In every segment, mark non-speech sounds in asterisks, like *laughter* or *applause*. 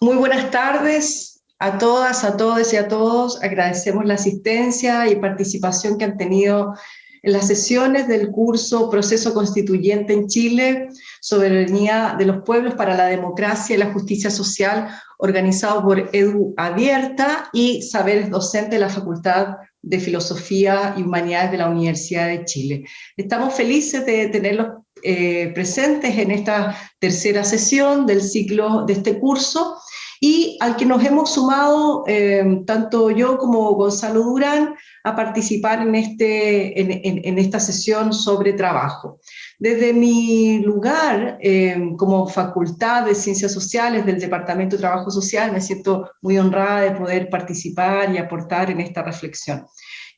Muy buenas tardes a todas, a todos y a todos. Agradecemos la asistencia y participación que han tenido en las sesiones del curso Proceso Constituyente en Chile, Soberanía de los Pueblos para la Democracia y la Justicia Social, organizado por Edu Abierta y Saberes Docente de la Facultad de Filosofía y Humanidades de la Universidad de Chile. Estamos felices de tenerlos eh, presentes en esta tercera sesión del ciclo de este curso y al que nos hemos sumado eh, tanto yo como Gonzalo Durán a participar en, este, en, esta sesión sobre trabajo. Desde mi lugar eh, como Facultad de Ciencias Sociales del Departamento de Trabajo Social me siento muy honrada de poder participar y aportar en esta reflexión.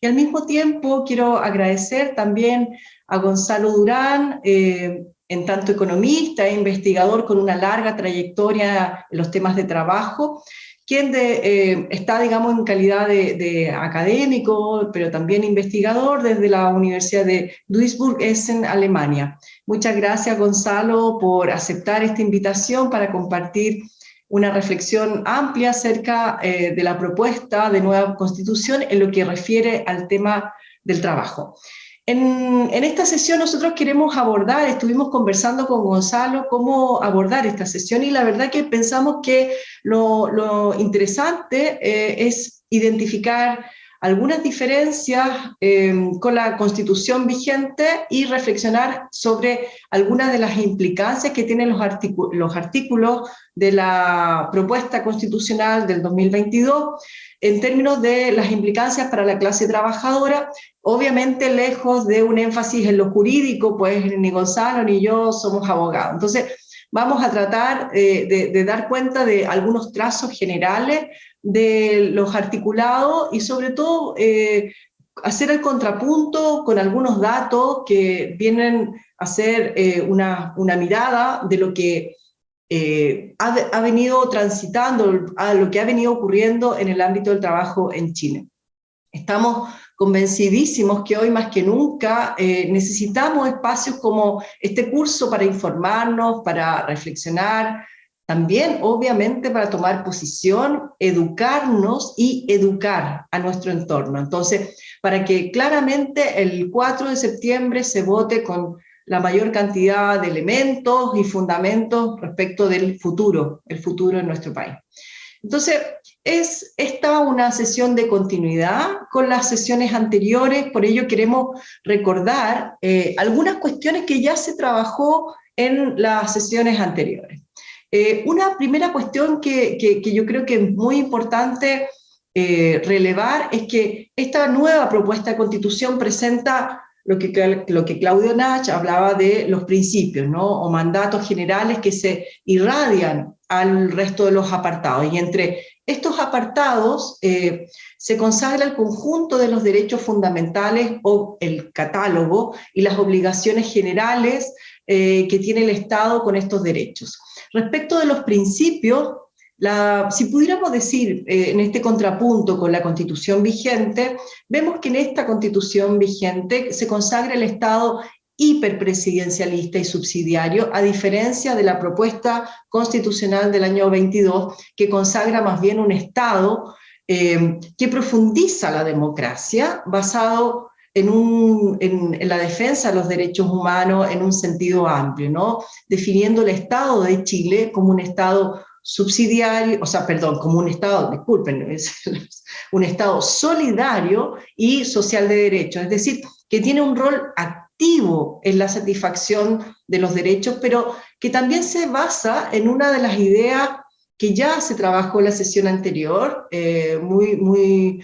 Y al mismo tiempo quiero agradecer también a Gonzalo Durán, eh, en tanto economista e investigador con una larga trayectoria en los temas de trabajo, quien eh, está, digamos, en calidad de, académico, pero también investigador desde la Universidad de Duisburg-Essen, Alemania. Muchas gracias, Gonzalo, por aceptar esta invitación para compartir una reflexión amplia acerca eh, de la propuesta de nueva constitución en lo que refiere al tema del trabajo. En, esta sesión nosotros queremos abordar, estuvimos conversando con Gonzalo cómo abordar esta sesión y la verdad que pensamos que lo, interesante eh, es identificar algunas diferencias eh, con la constitución vigente y reflexionar sobre algunas de las implicancias que tienen los, los artículos de la propuesta constitucional del 2022 en términos de las implicancias para la clase trabajadora, obviamente lejos de un énfasis en lo jurídico, pues ni Gonzalo ni yo somos abogados. Entonces, vamos a tratar eh, de, dar cuenta de algunos trazos generales de los articulados y sobre todo eh, hacer el contrapunto con algunos datos que vienen a hacer eh, una, una mirada de lo que eh, ha, venido transitando, a lo que ha venido ocurriendo en el ámbito del trabajo en Chile. Estamos convencidísimos que hoy más que nunca necesitamos espacios como este curso para informarnos, para reflexionar, también obviamente para tomar posición, educarnos y educar a nuestro entorno. Entonces, para que claramente el 4 de septiembre se vote con la mayor cantidad de elementos y fundamentos respecto del futuro, el futuro de nuestro país. Entonces, es esta una sesión de continuidad con las sesiones anteriores, por ello queremos recordar eh, algunas cuestiones que ya se trabajó en las sesiones anteriores. Eh, una primera cuestión que, yo creo que es muy importante eh, relevar es que esta nueva propuesta de constitución presenta lo que, Claudio Nach hablaba de los principios, ¿no? o mandatos generales que se irradian al resto de los apartados. Y entre estos apartados eh, se consagra el conjunto de los derechos fundamentales o el catálogo y las obligaciones generales que tiene el Estado con estos derechos. Respecto de los principios, si pudiéramos decir eh, en este contrapunto con la constitución vigente, vemos que en esta constitución vigente se consagra el Estado hiperpresidencialista y subsidiario, a diferencia de la propuesta constitucional del año 22, que consagra más bien un Estado eh, que profundiza la democracia, basado en, en, la defensa de los derechos humanos en un sentido amplio, ¿no? definiendo el Estado de Chile como un Estado subsidiario, o sea, perdón, como un Estado, disculpen, *laughs* es un Estado solidario y social de derechos, es decir, que tiene un rol activo en la satisfacción de los derechos, pero que también se basa en una de las ideas que ya se trabajó en la sesión anterior, eh, muy, muy,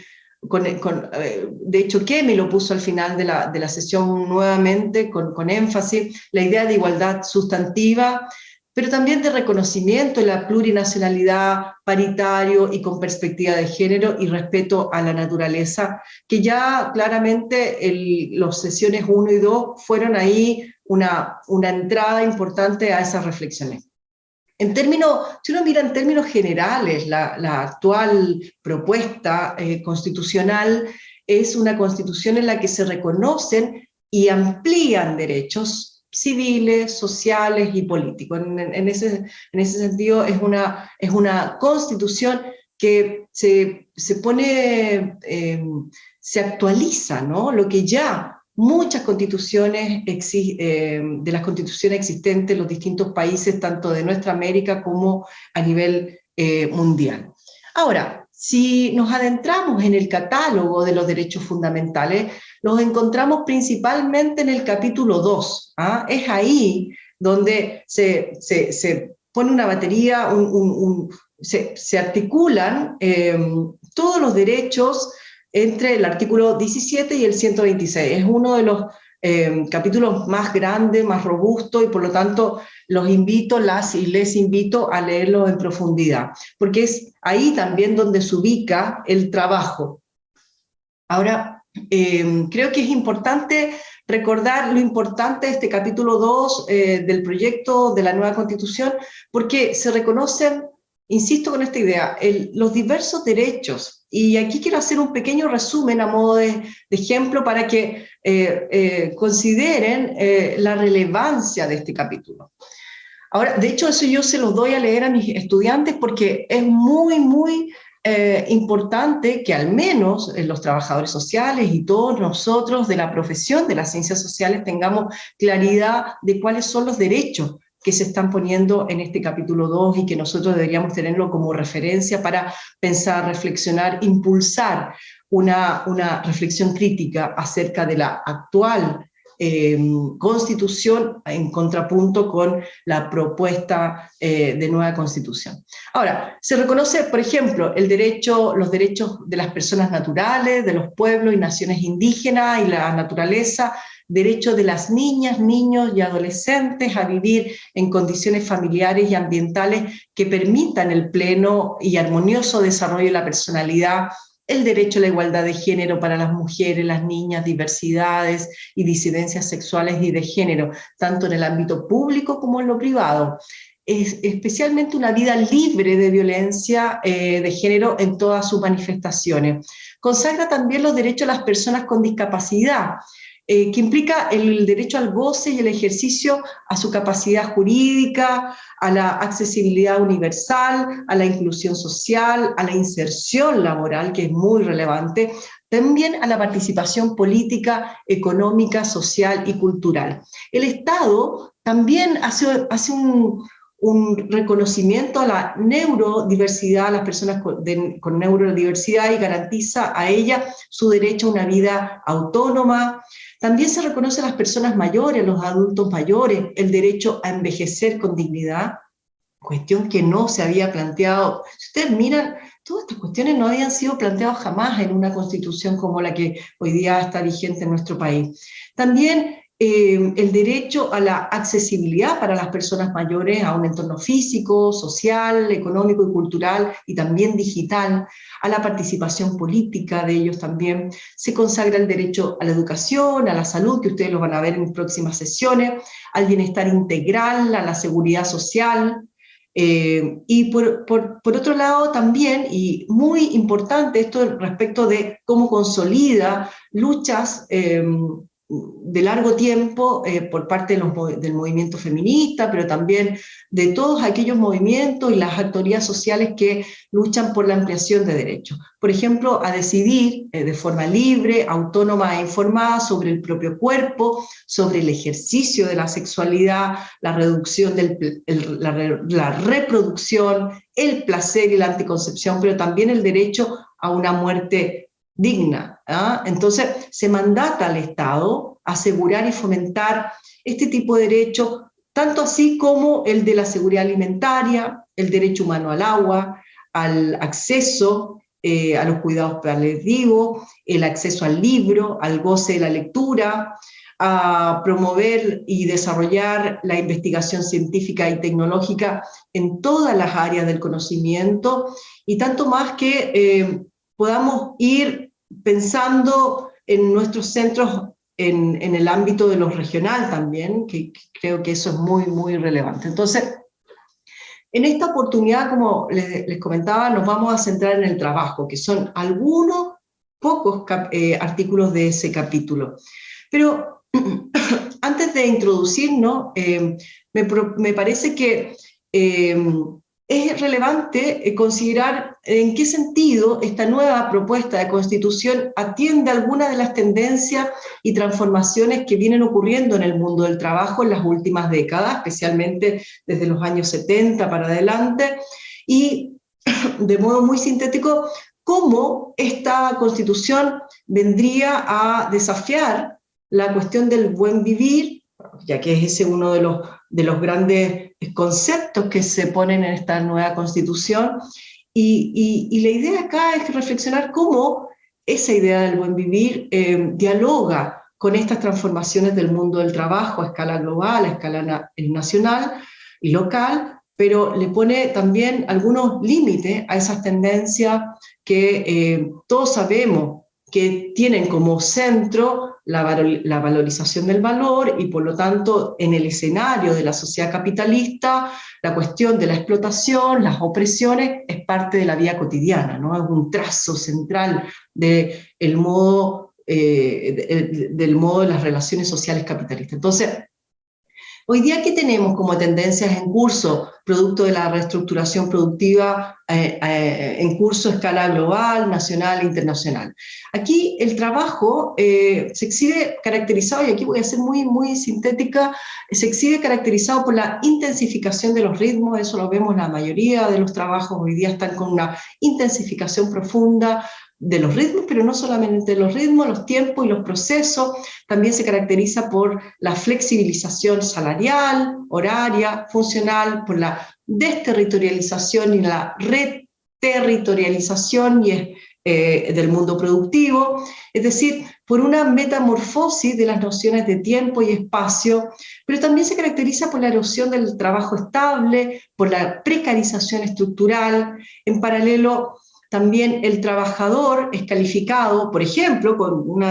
eh, de hecho me lo puso al final de la, de la sesión nuevamente con, con énfasis, la idea de igualdad sustantiva, pero también de reconocimiento de la plurinacionalidad, paritario y con perspectiva de género y respeto a la naturaleza, que ya claramente los sesiones 1 y 2 fueron ahí una, una entrada importante a esas reflexiones. En términos, si uno mira en términos generales, la, actual propuesta eh, constitucional es una constitución en la que se reconocen y amplían derechos civiles, sociales y políticos. En, ese, en ese, sentido es una, es una constitución que se, se pone, eh, se actualiza, ¿no? Lo que ya muchas constituciones eh, de las constituciones existentes en los distintos países, tanto de nuestra América como a nivel eh, mundial. Ahora, si nos adentramos en el catálogo de los derechos fundamentales, los encontramos principalmente en el capítulo 2. ¿ah? Es ahí donde se, se, pone una batería, se, se, articulan eh, todos los derechos entre el artículo 17 y el 126. Es uno de los eh, capítulos más grandes, más robustos, y por lo tanto los invito, las y les invito a leerlo en profundidad, porque es ahí también donde se ubica el trabajo. Ahora, eh, creo que es importante recordar lo importante de este capítulo 2 eh, del proyecto de la nueva Constitución, porque se reconocen, insisto con esta idea, los diversos derechos y aquí quiero hacer un pequeño resumen a modo de, ejemplo para que eh, eh, consideren eh, la relevancia de este capítulo. Ahora, de hecho, eso yo se lo doy a leer a mis estudiantes porque es muy, muy importante que al menos los trabajadores sociales y todos nosotros de la profesión de las ciencias sociales tengamos claridad de cuáles son los derechos que se están poniendo en este capítulo 2 y que nosotros deberíamos tenerlo como referencia para pensar, reflexionar, impulsar una, una reflexión crítica acerca de la actual eh, constitución en contrapunto con la propuesta eh, de nueva constitución. Ahora, se reconoce, por ejemplo, el derecho, los derechos de las personas naturales, de los pueblos y naciones indígenas y la naturaleza, derecho de las niñas, niños y adolescentes a vivir en condiciones familiares y ambientales que permitan el pleno y armonioso desarrollo de la personalidad, el derecho a la igualdad de género para las mujeres, las niñas, diversidades y disidencias sexuales y de género, tanto en el ámbito público como en lo privado. Es especialmente una vida libre de violencia eh, de género en todas sus manifestaciones. Consagra también los derechos de las personas con discapacidad, eh, que implica el derecho al goce y el ejercicio a su capacidad jurídica, a la accesibilidad universal, a la inclusión social, a la inserción laboral, que es muy relevante, también a la participación política, económica, social y cultural. El Estado también hace, un, un reconocimiento a la neurodiversidad, a las personas con, neurodiversidad y garantiza a ella su derecho a una vida autónoma. También se reconoce a las personas mayores, a los adultos mayores, el derecho a envejecer con dignidad, cuestión que no se había planteado. Si ustedes miran, todas estas cuestiones no habían sido planteadas jamás en una constitución como la que hoy día está vigente en nuestro país. También eh, el derecho a la accesibilidad para las personas mayores a un entorno físico, social, económico y cultural, y también digital, a la participación política de ellos también. Se consagra el derecho a la educación, a la salud, que ustedes lo van a ver en próximas sesiones, al bienestar integral, a la seguridad social, eh, y por, otro lado también, y muy importante esto respecto de cómo consolida luchas eh, de largo tiempo eh, por parte del movimiento feminista, pero también de todos aquellos movimientos y las actorías sociales que luchan por la ampliación de derechos. Por ejemplo, a decidir eh, de forma libre, autónoma e informada sobre el propio cuerpo, sobre el ejercicio de la sexualidad, la reducción del, la, la reproducción, el placer y la anticoncepción, pero también el derecho a una muerte digna. ¿ah? Entonces, se mandata al Estado asegurar y fomentar este tipo de derechos, tanto así como el de la seguridad alimentaria, el derecho humano al agua, al acceso eh, a los cuidados paliativos, el acceso al libro, al goce de la lectura, a promover y desarrollar la investigación científica y tecnológica en todas las áreas del conocimiento, y tanto más que eh, podamos ir pensando en nuestros centros en, el ámbito de lo regional también, que, creo que eso es muy, muy relevante. Entonces, en esta oportunidad, como les, comentaba, nos vamos a centrar en el trabajo, que son algunos pocos eh, artículos de ese capítulo. Pero *clears throat* antes de introducirnos, eh, me, parece que eh, es relevante eh, considerar en qué sentido esta nueva propuesta de constitución atiende algunas de las tendencias y transformaciones que vienen ocurriendo en el mundo del trabajo en las últimas décadas, especialmente desde los años 70 para adelante, y *clears throat* de modo muy sintético, cómo esta constitución vendría a desafiar la cuestión del buen vivir, ya que es ese uno de los, de los grandes conceptos que se ponen en esta nueva constitución, y, la idea acá es reflexionar cómo esa idea del buen vivir eh, dialoga con estas transformaciones del mundo del trabajo a escala global, a escala nacional y local, pero le pone también algunos límites a esas tendencias que eh, todos sabemos que tienen como centro la, valorización del valor y por lo tanto en el escenario de la sociedad capitalista la cuestión de la explotación, las opresiones es parte de la vida cotidiana, ¿no? es un trazo central de el modo, eh, del modo de las relaciones sociales capitalistas. Entonces, Hoy día, ¿qué tenemos como tendencias en curso, producto de la reestructuración productiva eh, eh, en curso a escala global, nacional e internacional? Aquí el trabajo eh, se exhibe caracterizado, y aquí voy a ser muy, muy sintética, se exhibe caracterizado por la intensificación de los ritmos, eso lo vemos la mayoría de los trabajos hoy día están con una intensificación profunda, de los ritmos, pero no solamente los ritmos, los tiempos y los procesos, también se caracteriza por la flexibilización salarial, horaria, funcional, por la desterritorialización y la reterritorialización y, eh, del mundo productivo, es decir, por una metamorfosis de las nociones de tiempo y espacio, pero también se caracteriza por la erosión del trabajo estable, por la precarización estructural, en paralelo también el trabajador es calificado, por ejemplo, con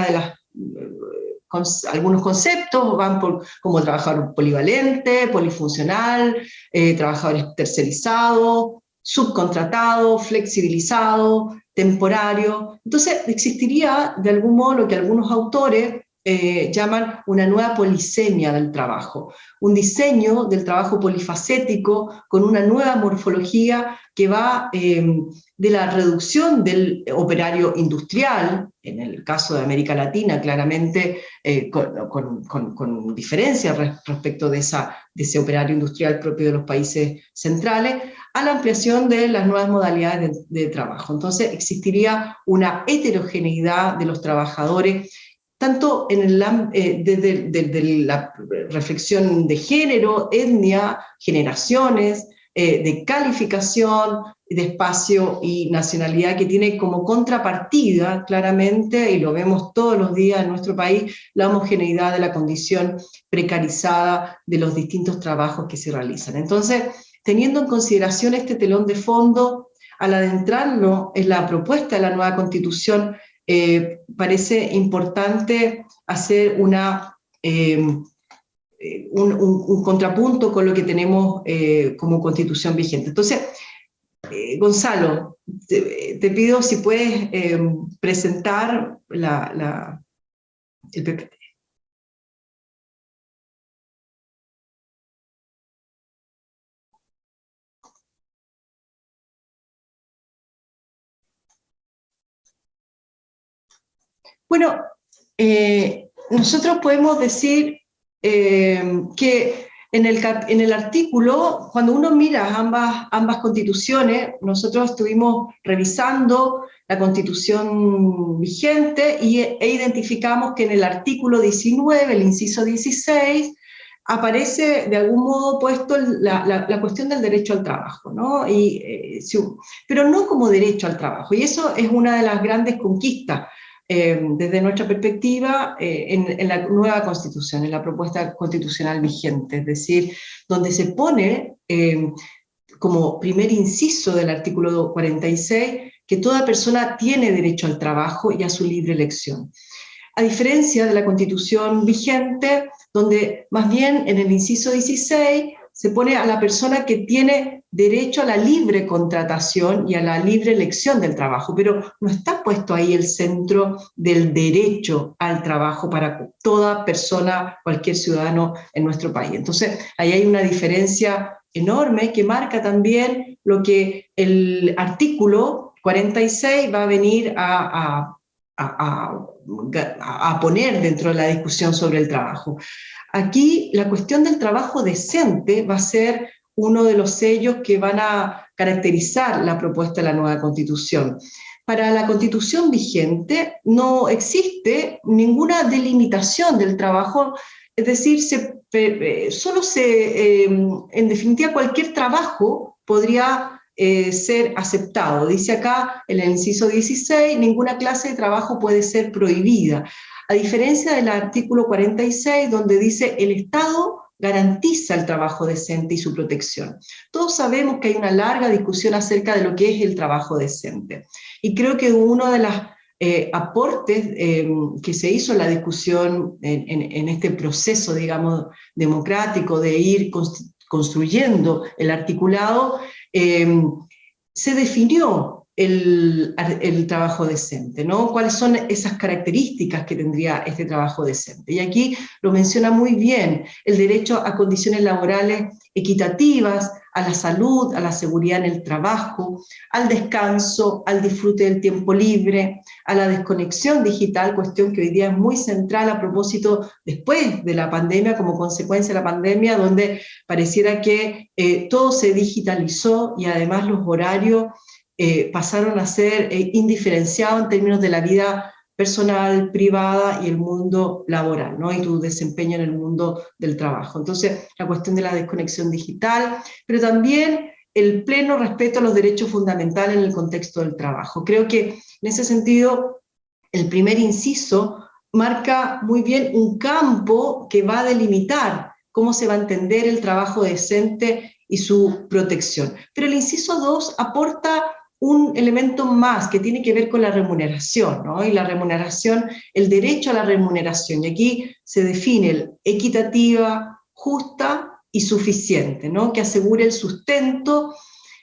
algunos conceptos van por, como trabajador polivalente, polifuncional, eh, trabajador tercerizado, subcontratado, flexibilizado, temporario. Entonces existiría de algún modo lo que algunos autores eh, llaman una nueva polisemia del trabajo, un diseño del trabajo polifacético con una nueva morfología que va em, de la reducción del operario industrial, en el caso de América Latina claramente eh, con, diferencia respecto de, ese operario industrial propio de los países centrales, a la ampliación de las nuevas modalidades de, de trabajo. Entonces existiría una heterogeneidad de los trabajadores tanto en el, eh, desde, la reflexión de género, etnia, generaciones, eh, de calificación, de espacio y nacionalidad que tiene como contrapartida claramente, y lo vemos todos los días en nuestro país, la homogeneidad de la condición precarizada de los distintos trabajos que se realizan. Entonces, teniendo en consideración este telón de fondo, al adentrarnos en la propuesta de la nueva constitución eh, parece importante hacer una, eh, un, contrapunto con lo que tenemos eh, como constitución vigente. Entonces, Gonzalo, te, pido si puedes presentar la, el PPT. Bueno, eh, nosotros podemos decir eh, que en el, en el, artículo, cuando uno mira ambas, ambas constituciones, nosotros estuvimos revisando la constitución vigente y, e identificamos que en el artículo 19, el inciso 16, aparece de algún modo puesto la, cuestión del derecho al trabajo, ¿no? Y, eh, pero no como derecho al trabajo, y eso es una de las grandes conquistas eh, desde nuestra perspectiva eh, en, la nueva constitución, en la propuesta constitucional vigente, es decir, donde se pone eh, como primer inciso del artículo 46 que toda persona tiene derecho al trabajo y a su libre elección. A diferencia de la constitución vigente, donde más bien en el inciso 16 se pone a la persona que tiene derecho a la libre contratación y a la libre elección del trabajo, pero no está puesto ahí el centro del derecho al trabajo para toda persona, cualquier ciudadano en nuestro país. Entonces, ahí hay una diferencia enorme que marca también lo que el artículo 46 va a venir a, a, poner dentro de la discusión sobre el trabajo. Aquí la cuestión del trabajo decente va a ser uno de los sellos que van a caracterizar la propuesta de la nueva Constitución. Para la Constitución vigente no existe ninguna delimitación del trabajo, es decir, solo se, em, en definitiva cualquier trabajo podría eh, ser aceptado. Dice acá, en el inciso 16, ninguna clase de trabajo puede ser prohibida. A diferencia del artículo 46, donde dice el Estado garantiza el trabajo decente y su protección. Todos sabemos que hay una larga discusión acerca de lo que es el trabajo decente. Y creo que uno de los eh, aportes eh, que se hizo en la discusión en, este proceso, digamos, democrático de ir construyendo el articulado, eh, se definió el, trabajo decente, ¿no? ¿Cuáles son esas características que tendría este trabajo decente? Y aquí lo menciona muy bien, el derecho a condiciones laborales equitativas, a la salud, a la seguridad en el trabajo, al descanso, al disfrute del tiempo libre, a la desconexión digital, cuestión que hoy día es muy central a propósito después de la pandemia, como consecuencia de la pandemia, donde pareciera que eh, todo se digitalizó y además los horarios eh, pasaron a ser eh, indiferenciados en términos de la vida personal, privada y el mundo laboral, ¿no? y tu desempeño en el mundo del trabajo. Entonces, la cuestión de la desconexión digital, pero también el pleno respeto a los derechos fundamentales en el contexto del trabajo. Creo que en ese sentido, el primer inciso marca muy bien un campo que va a delimitar cómo se va a entender el trabajo decente y su protección. Pero el inciso 2 aporta un elemento más que tiene que ver con la remuneración, ¿no? y la remuneración, el derecho a la remuneración, y aquí se define el equitativa, justa y suficiente, ¿no? que asegure el sustento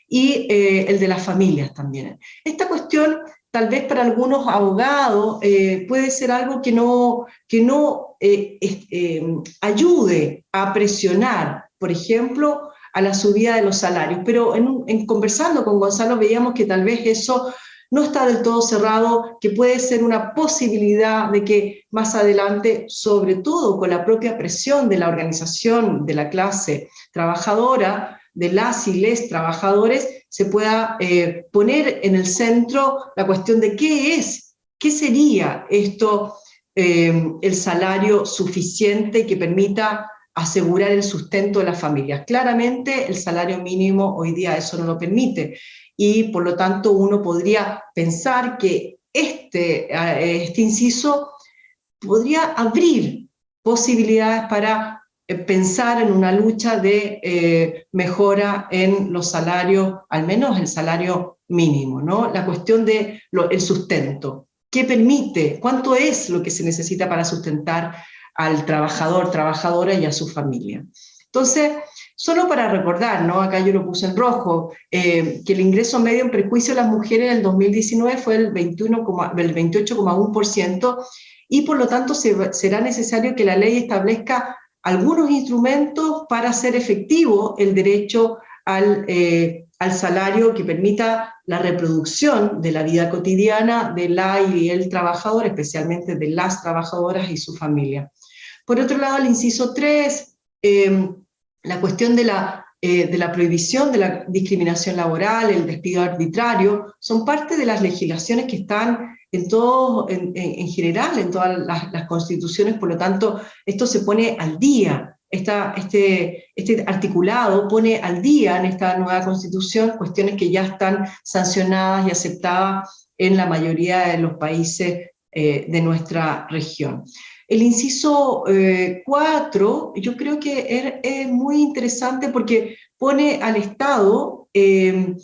y eh, el de las familias también. Esta cuestión, tal vez para algunos abogados, eh, puede ser algo que no, que no eh, ayude a presionar, por ejemplo, a la subida de los salarios. Pero en, conversando con Gonzalo veíamos que tal vez eso no está del todo cerrado, que puede ser una posibilidad de que más adelante, sobre todo con la propia presión de la organización de la clase trabajadora, de las y les trabajadores, se pueda eh, poner en el centro la cuestión de qué es, qué sería esto, eh, el salario suficiente que permita asegurar el sustento de las familias. Claramente el salario mínimo hoy día eso no lo permite y por lo tanto uno podría pensar que este, eh, este inciso podría abrir posibilidades para eh, pensar en una lucha de eh, mejora en los salarios, al menos el salario mínimo, ¿no? La cuestión del el sustento. ¿Qué permite? ¿Cuánto es lo que se necesita para sustentar al trabajador, trabajadora y a su familia. Entonces, solo para recordar, ¿no? acá yo lo puse en rojo, eh, que el ingreso medio en prejuicio de las mujeres en el 2019 fue el, 21, el 28,1% y por lo tanto será necesario que la ley establezca algunos instrumentos para hacer efectivo el derecho al, eh, al salario que permita la reproducción de la vida cotidiana de la y el trabajador, especialmente de las trabajadoras y su familia. Por otro lado, el inciso 3, em, la cuestión de la, eh, de la prohibición de la discriminación laboral, el despido arbitrario, son parte de las legislaciones que están en, todo, en, general, en todas las, constituciones, por lo tanto, esto se pone al día, este, este articulado pone al día en esta nueva constitución cuestiones que ya están sancionadas y aceptadas en la mayoría de los países eh, de nuestra región. El inciso 4, eh, yo creo que es, muy interesante porque pone al Estado, eh,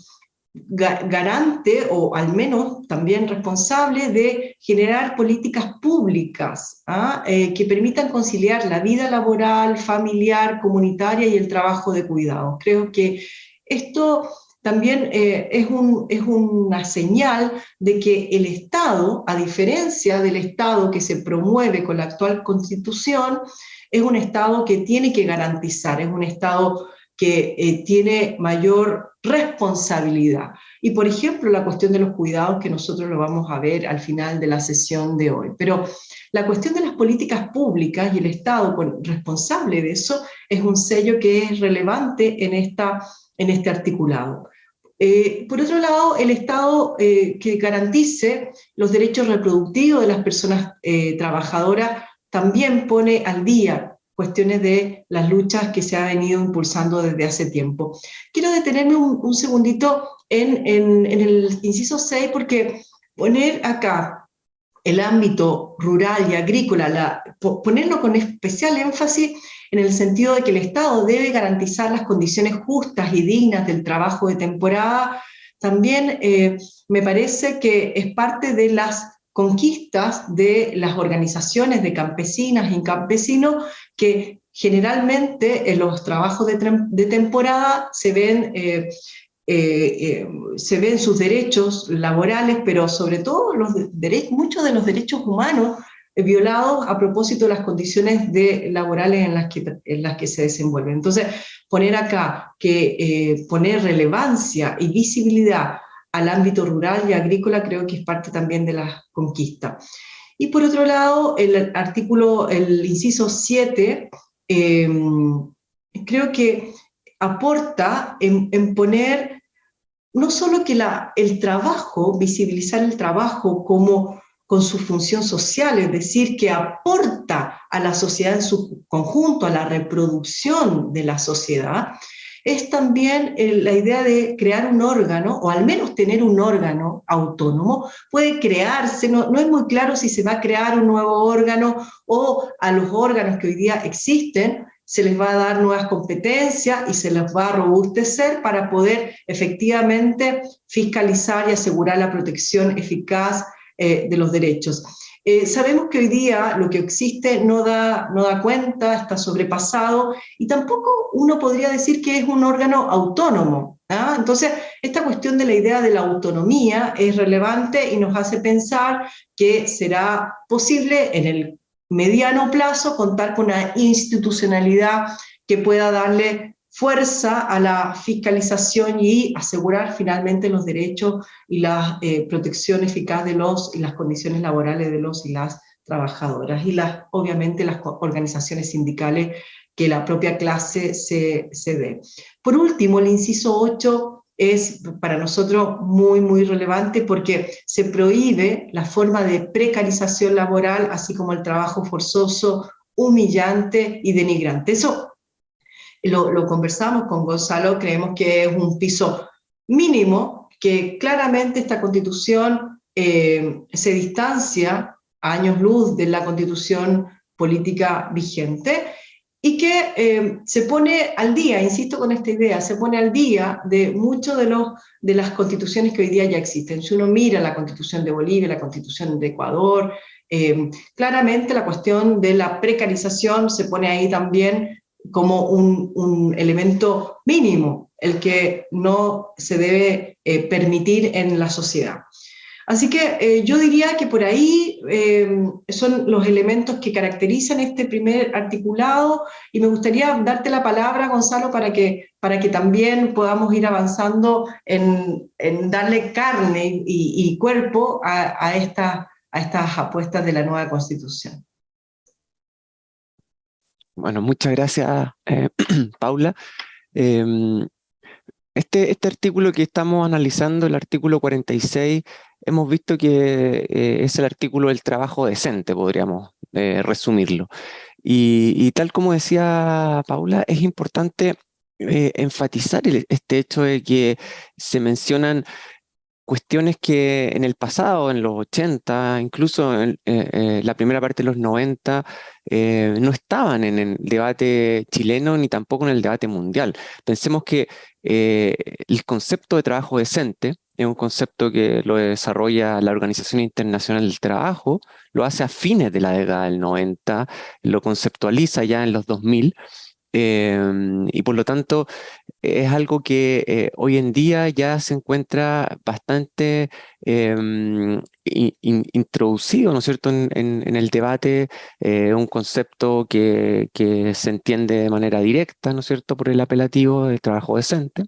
garante o al menos también responsable de generar políticas públicas ¿ah? eh, que permitan conciliar la vida laboral, familiar, comunitaria y el trabajo de cuidado. Creo que esto también eh, es, un, es una señal de que el Estado, a diferencia del Estado que se promueve con la actual Constitución, es un Estado que tiene que garantizar, es un Estado que eh, tiene mayor responsabilidad. Y por ejemplo, la cuestión de los cuidados, que nosotros lo vamos a ver al final de la sesión de hoy. Pero la cuestión de las políticas públicas y el Estado responsable de eso es un sello que es relevante en este articulado. Eh, por otro lado, el Estado eh, que garantice los derechos reproductivos de las personas trabajadoras también pone al día cuestiones de las luchas que se ha venido impulsando desde hace tiempo. Quiero detenerme un, segundito en, el inciso 6 porque poner acá el ámbito rural y agrícola, ponerlo con especial énfasis en el sentido de que el Estado debe garantizar las condiciones justas y dignas del trabajo de temporada, también eh, me parece que es parte de las conquistas de las organizaciones de campesinas y campesinos que generalmente en los trabajos de, temporada se ven, eh, eh, se ven sus derechos laborales, pero sobre todo los muchos de los derechos humanos violados a propósito de las condiciones de, laborales en las, que, en las que se desenvuelven. Entonces, poner acá que poner relevancia y visibilidad al ámbito rural y agrícola creo que es parte también de la conquista. Y por otro lado, el artículo, el inciso 7, em, creo que aporta en, poner no solo que la, el trabajo, visibilizar el trabajo como con su función social, es decir, que aporta a la sociedad en su conjunto, a la reproducción de la sociedad, es también eh, la idea de crear un órgano, o al menos tener un órgano autónomo, puede crearse, no, no es muy claro si se va a crear un nuevo órgano o a los órganos que hoy día existen, se les va a dar nuevas competencias y se les va a robustecer para poder efectivamente fiscalizar y asegurar la protección eficaz eh, de los derechos. Eh, sabemos que hoy día lo que existe no da, no da cuenta, está sobrepasado, y tampoco uno podría decir que es un órgano autónomo. ¿ah? Entonces, esta cuestión de la idea de la autonomía es relevante y nos hace pensar que será posible en el mediano plazo contar con una institucionalidad que pueda darle fuerza a la fiscalización y asegurar finalmente los derechos y la eh, protección eficaz de los y las condiciones laborales de los y las trabajadoras y las, obviamente las organizaciones sindicales que la propia clase se, se dé. Por último, el inciso 8 es para nosotros muy, muy relevante porque se prohíbe la forma de precarización laboral, así como el trabajo forzoso, humillante y denigrante. Eso lo, conversamos con Gonzalo, creemos que es un piso mínimo, que claramente esta constitución eh, se distancia a años luz de la constitución política vigente, y que eh, se pone al día, insisto con esta idea, se pone al día de muchas de, de las constituciones que hoy día ya existen. Si uno mira la constitución de Bolivia, la constitución de Ecuador, eh, claramente la cuestión de la precarización se pone ahí también como un, elemento mínimo, el que no se debe eh, permitir en la sociedad. Así que eh, yo diría que por ahí eh, son los elementos que caracterizan este primer articulado y me gustaría darte la palabra, Gonzalo, para que, para que también podamos ir avanzando en, darle carne y, cuerpo a, a, a estas apuestas de la nueva Constitución. Bueno, muchas gracias, eh, *clears throat* Paula. Em, este, este artículo que estamos analizando, el artículo 46, hemos visto que eh, es el artículo del trabajo decente, podríamos eh, resumirlo. Y, tal como decía Paula, es importante enfatizar este hecho de que se mencionan cuestiones que en el pasado, en los 80, incluso en la primera parte de los 90, no estaban en el debate chileno ni tampoco en el debate mundial. Pensemos que el concepto de trabajo decente, es un concepto que lo desarrolla la Organización Internacional del Trabajo, lo hace a fines de la década del 90, lo conceptualiza ya en los 2000, em, y por lo tanto es algo que eh, hoy en día ya se encuentra bastante em, introducido, ¿no es cierto?, en, el debate, eh, un concepto que, se entiende de manera directa, ¿no es cierto?, por el apelativo del trabajo decente.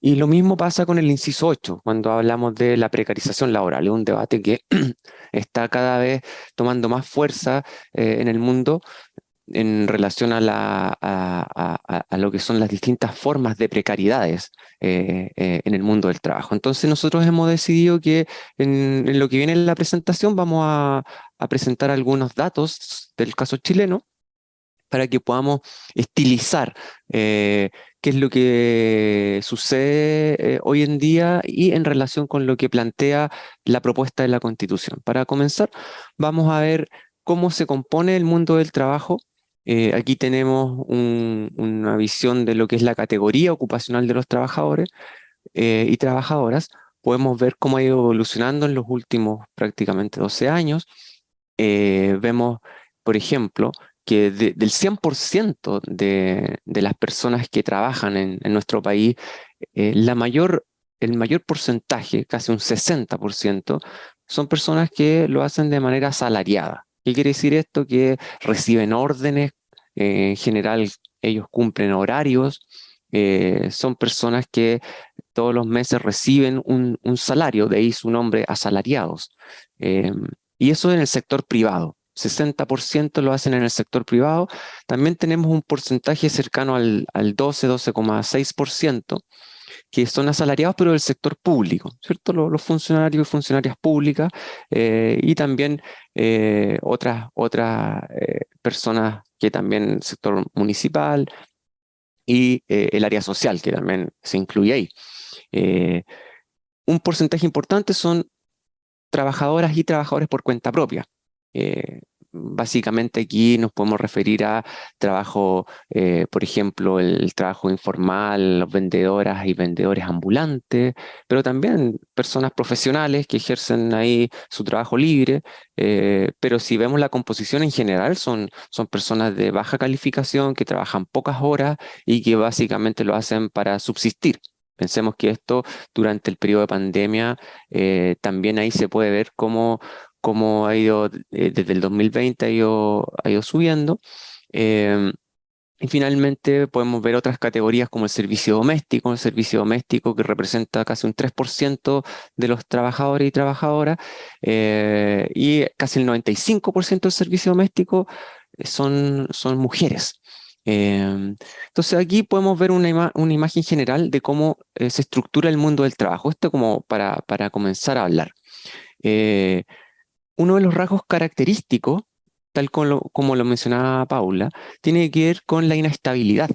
Y lo mismo pasa con el inciso 8, cuando hablamos de la precarización laboral. Es un debate que *clears throat* está cada vez tomando más fuerza eh, en el mundo en relación a, lo que son las distintas formas de precariedades eh, eh, en el mundo del trabajo. Entonces nosotros hemos decidido que en, lo que viene en la presentación vamos a, presentar algunos datos del caso chileno para que podamos estilizar qué es lo que sucede eh, hoy en día y en relación con lo que plantea la propuesta de la Constitución. Para comenzar, vamos a ver cómo se compone el mundo del trabajo. Eh, aquí tenemos una visión de lo que es la categoría ocupacional de los trabajadores eh, y trabajadoras. Podemos ver cómo ha ido evolucionando en los últimos prácticamente 12 años. vemos, por ejemplo, que del 100% de, de, las personas que trabajan en, nuestro país, eh, mayor, el mayor porcentaje, casi un 60%, son personas que lo hacen de manera asalariada. ¿Qué quiere decir esto? Que reciben órdenes, eh, en general ellos cumplen horarios, eh, son personas que todos los meses reciben un, salario, de ahí su nombre asalariados. y eso en el sector privado. 60% lo hacen en el sector privado. También tenemos un porcentaje cercano al, 12, 12,6% que son asalariados, pero del sector público, ¿cierto? Los, funcionarios y funcionarias públicas eh, y también eh, otras, otras eh, personas que también sector municipal y el área social, que también se incluye ahí. un porcentaje importante son trabajadoras y trabajadores por cuenta propia. Básicamente aquí nos podemos referir a trabajo, eh, por ejemplo, el, trabajo informal, los vendedoras y vendedores ambulantes, pero también personas profesionales que ejercen ahí su trabajo libre, eh, pero si vemos la composición en general, son, son personas de baja calificación que trabajan pocas horas y que básicamente lo hacen para subsistir. Pensemos que esto durante el periodo de pandemia también ahí se puede ver cómo, cómo ha ido eh, desde el 2020 ha ido, ha ido subiendo. Em, y finalmente podemos ver otras categorías como el servicio doméstico, el servicio doméstico que representa casi un 3% de los trabajadores y trabajadoras, eh, y casi el 95% del servicio doméstico son, son mujeres. Em, entonces aquí podemos ver una, una, imagen general de cómo eh, se estructura el mundo del trabajo. Esto como para, para comenzar a hablar uno de los rasgos característicos, tal como lo, mencionaba Paula, tiene que ver con la inestabilidad.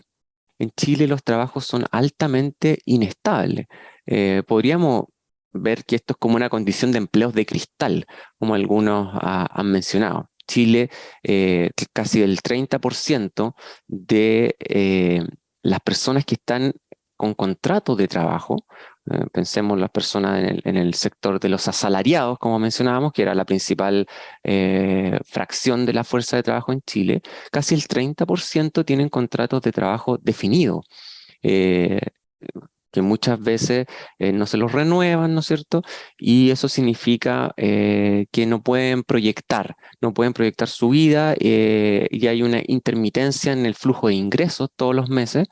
En Chile los trabajos son altamente inestables. Eh, podríamos ver que esto es como una condición de empleos de cristal, como algunos han mencionado. Chile, eh, casi el 30% de eh, las personas que están con contratos de trabajo eh, pensemos las personas en el, sector de los asalariados, como mencionábamos, que era la principal eh, fracción de la fuerza de trabajo en Chile, casi el 30% tienen contratos de trabajo definidos, eh, que muchas veces no se los renuevan, ¿no es cierto? Y eso significa que no pueden proyectar, no pueden proyectar su vida y hay una intermitencia en el flujo de ingresos todos los meses,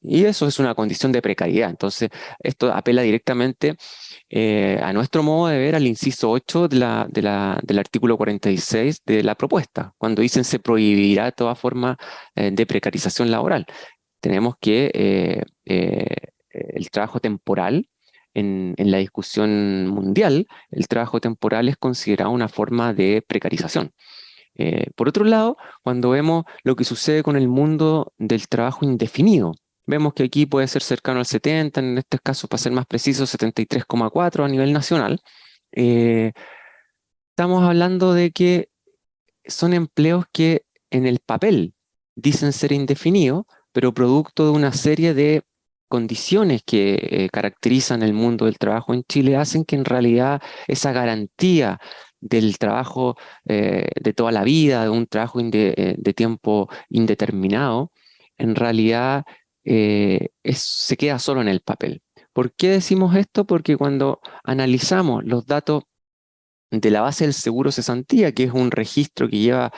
y eso es una condición de precariedad. Entonces, esto apela directamente eh, a nuestro modo de ver al inciso 8 de la, del artículo 46 de la propuesta, cuando dicen se prohibirá toda forma eh, de precarización laboral. Tenemos que eh, el trabajo temporal, en, en, la discusión mundial, el trabajo temporal es considerado una forma de precarización. por otro lado, cuando vemos lo que sucede con el mundo del trabajo indefinido, Vemos que aquí puede ser cercano al 70, en este caso, para ser más preciso, 73,4 a nivel nacional. Eh, estamos hablando de que son empleos que en el papel dicen ser indefinidos, pero producto de una serie de condiciones que eh, caracterizan el mundo del trabajo en Chile hacen que en realidad esa garantía del trabajo eh, de toda la vida, de un trabajo de tiempo indeterminado, en realidad se queda solo en el papel. ¿Por qué decimos esto? Porque cuando analizamos los datos de la base del seguro cesantía, que es un registro que lleva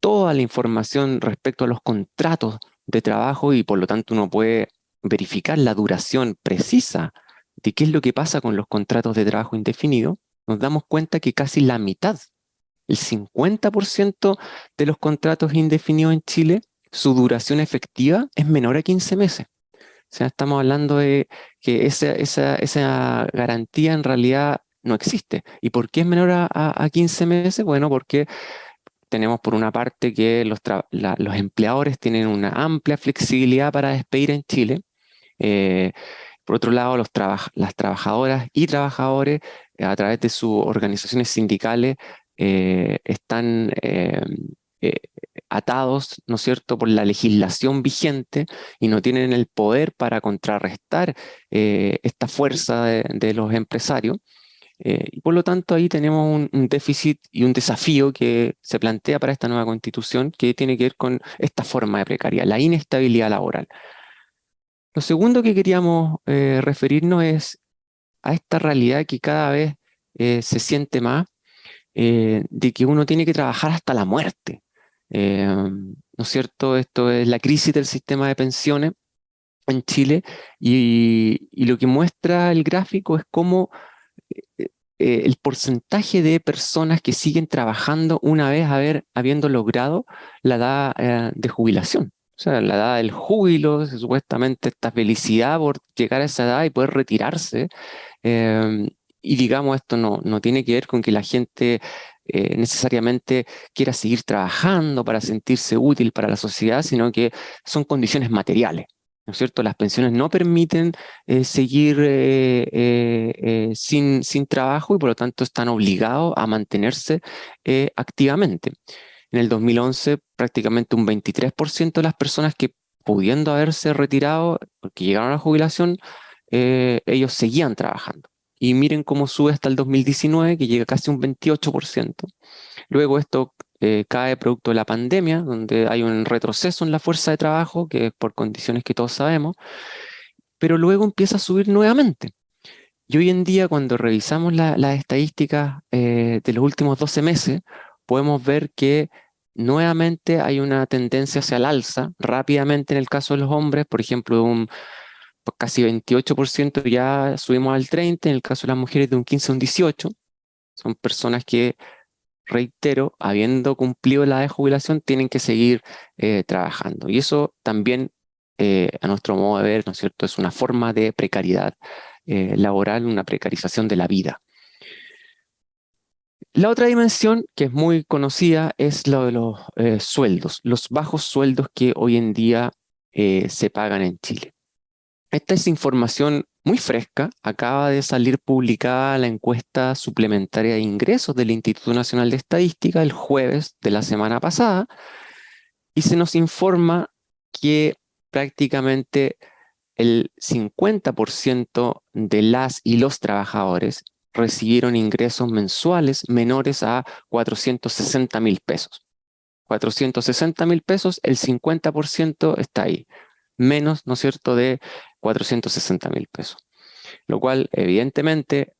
toda la información respecto a los contratos de trabajo y por lo tanto uno puede verificar la duración precisa de qué es lo que pasa con los contratos de trabajo indefinido, nos damos cuenta que casi la mitad, el 50% de los contratos indefinidos en Chile, su duración efectiva es menor a 15 meses. O sea, estamos hablando de que esa, esa, garantía en realidad no existe. ¿Y por qué es menor a, a 15 meses? Bueno, porque tenemos por una parte que los, empleadores tienen una amplia flexibilidad para despedir en Chile. Eh, por otro lado, los las trabajadoras y trabajadores eh, a través de sus organizaciones sindicales eh, están atados, ¿no es cierto?, por la legislación vigente y no tienen el poder para contrarrestar esta fuerza de los empresarios. Eh, y por lo tanto ahí tenemos un, déficit y un desafío que se plantea para esta nueva constitución que tiene que ver con esta forma de precariedad, la inestabilidad laboral. Lo segundo que queríamos eh, referirnos es a esta realidad que cada vez eh, se siente más de que uno tiene que trabajar hasta la muerte. ¿No es cierto? Esto es la crisis del sistema de pensiones en Chile y, lo que muestra el gráfico es cómo eh, eh, el porcentaje de personas que siguen trabajando una vez haber, habiendo logrado la edad eh, de jubilación. O sea, la edad del júbilo, supuestamente esta felicidad por llegar a esa edad y poder retirarse. Y digamos, esto no, no tiene que ver con que la gente necesariamente quiera seguir trabajando para sentirse útil para la sociedad, sino que son condiciones materiales. ¿no es cierto? Las pensiones no permiten eh, seguir eh, eh, sin, sin trabajo y por lo tanto están obligados a mantenerse activamente. En el 2011 prácticamente un 23% de las personas que pudiendo haberse retirado, porque llegaron a la jubilación, ellos seguían trabajando. Y miren cómo sube hasta el 2019, que llega casi un 28%. Luego esto eh, cae producto de la pandemia, donde hay un retroceso en la fuerza de trabajo, que es por condiciones que todos sabemos, pero luego empieza a subir nuevamente. Y hoy en día, cuando revisamos las estadísticas eh, de los últimos 12 meses, podemos ver que nuevamente hay una tendencia hacia el alza, rápidamente en el caso de los hombres, por ejemplo, un casi 28% ya subimos al 30%, en el caso de las mujeres de un 15 a un 18%, son personas que reitero, habiendo cumplido la de jubilación, tienen que seguir eh, trabajando. Y eso también, eh, a nuestro modo de ver, ¿no es cierto?, es una forma de precariedad eh, laboral, una precarización de la vida. La otra dimensión, que es muy conocida, es lo de los sueldos, los bajos sueldos que hoy en día se pagan en Chile. Esta es información muy fresca, acaba de salir publicada la encuesta suplementaria de ingresos del Instituto Nacional de Estadística el jueves de la semana pasada, y se nos informa que prácticamente el 50% de las y los trabajadores recibieron ingresos mensuales menores a 460 mil pesos. 460 mil pesos, el 50% está ahí menos, ¿no es cierto?, de 460 mil pesos. Lo cual, evidentemente,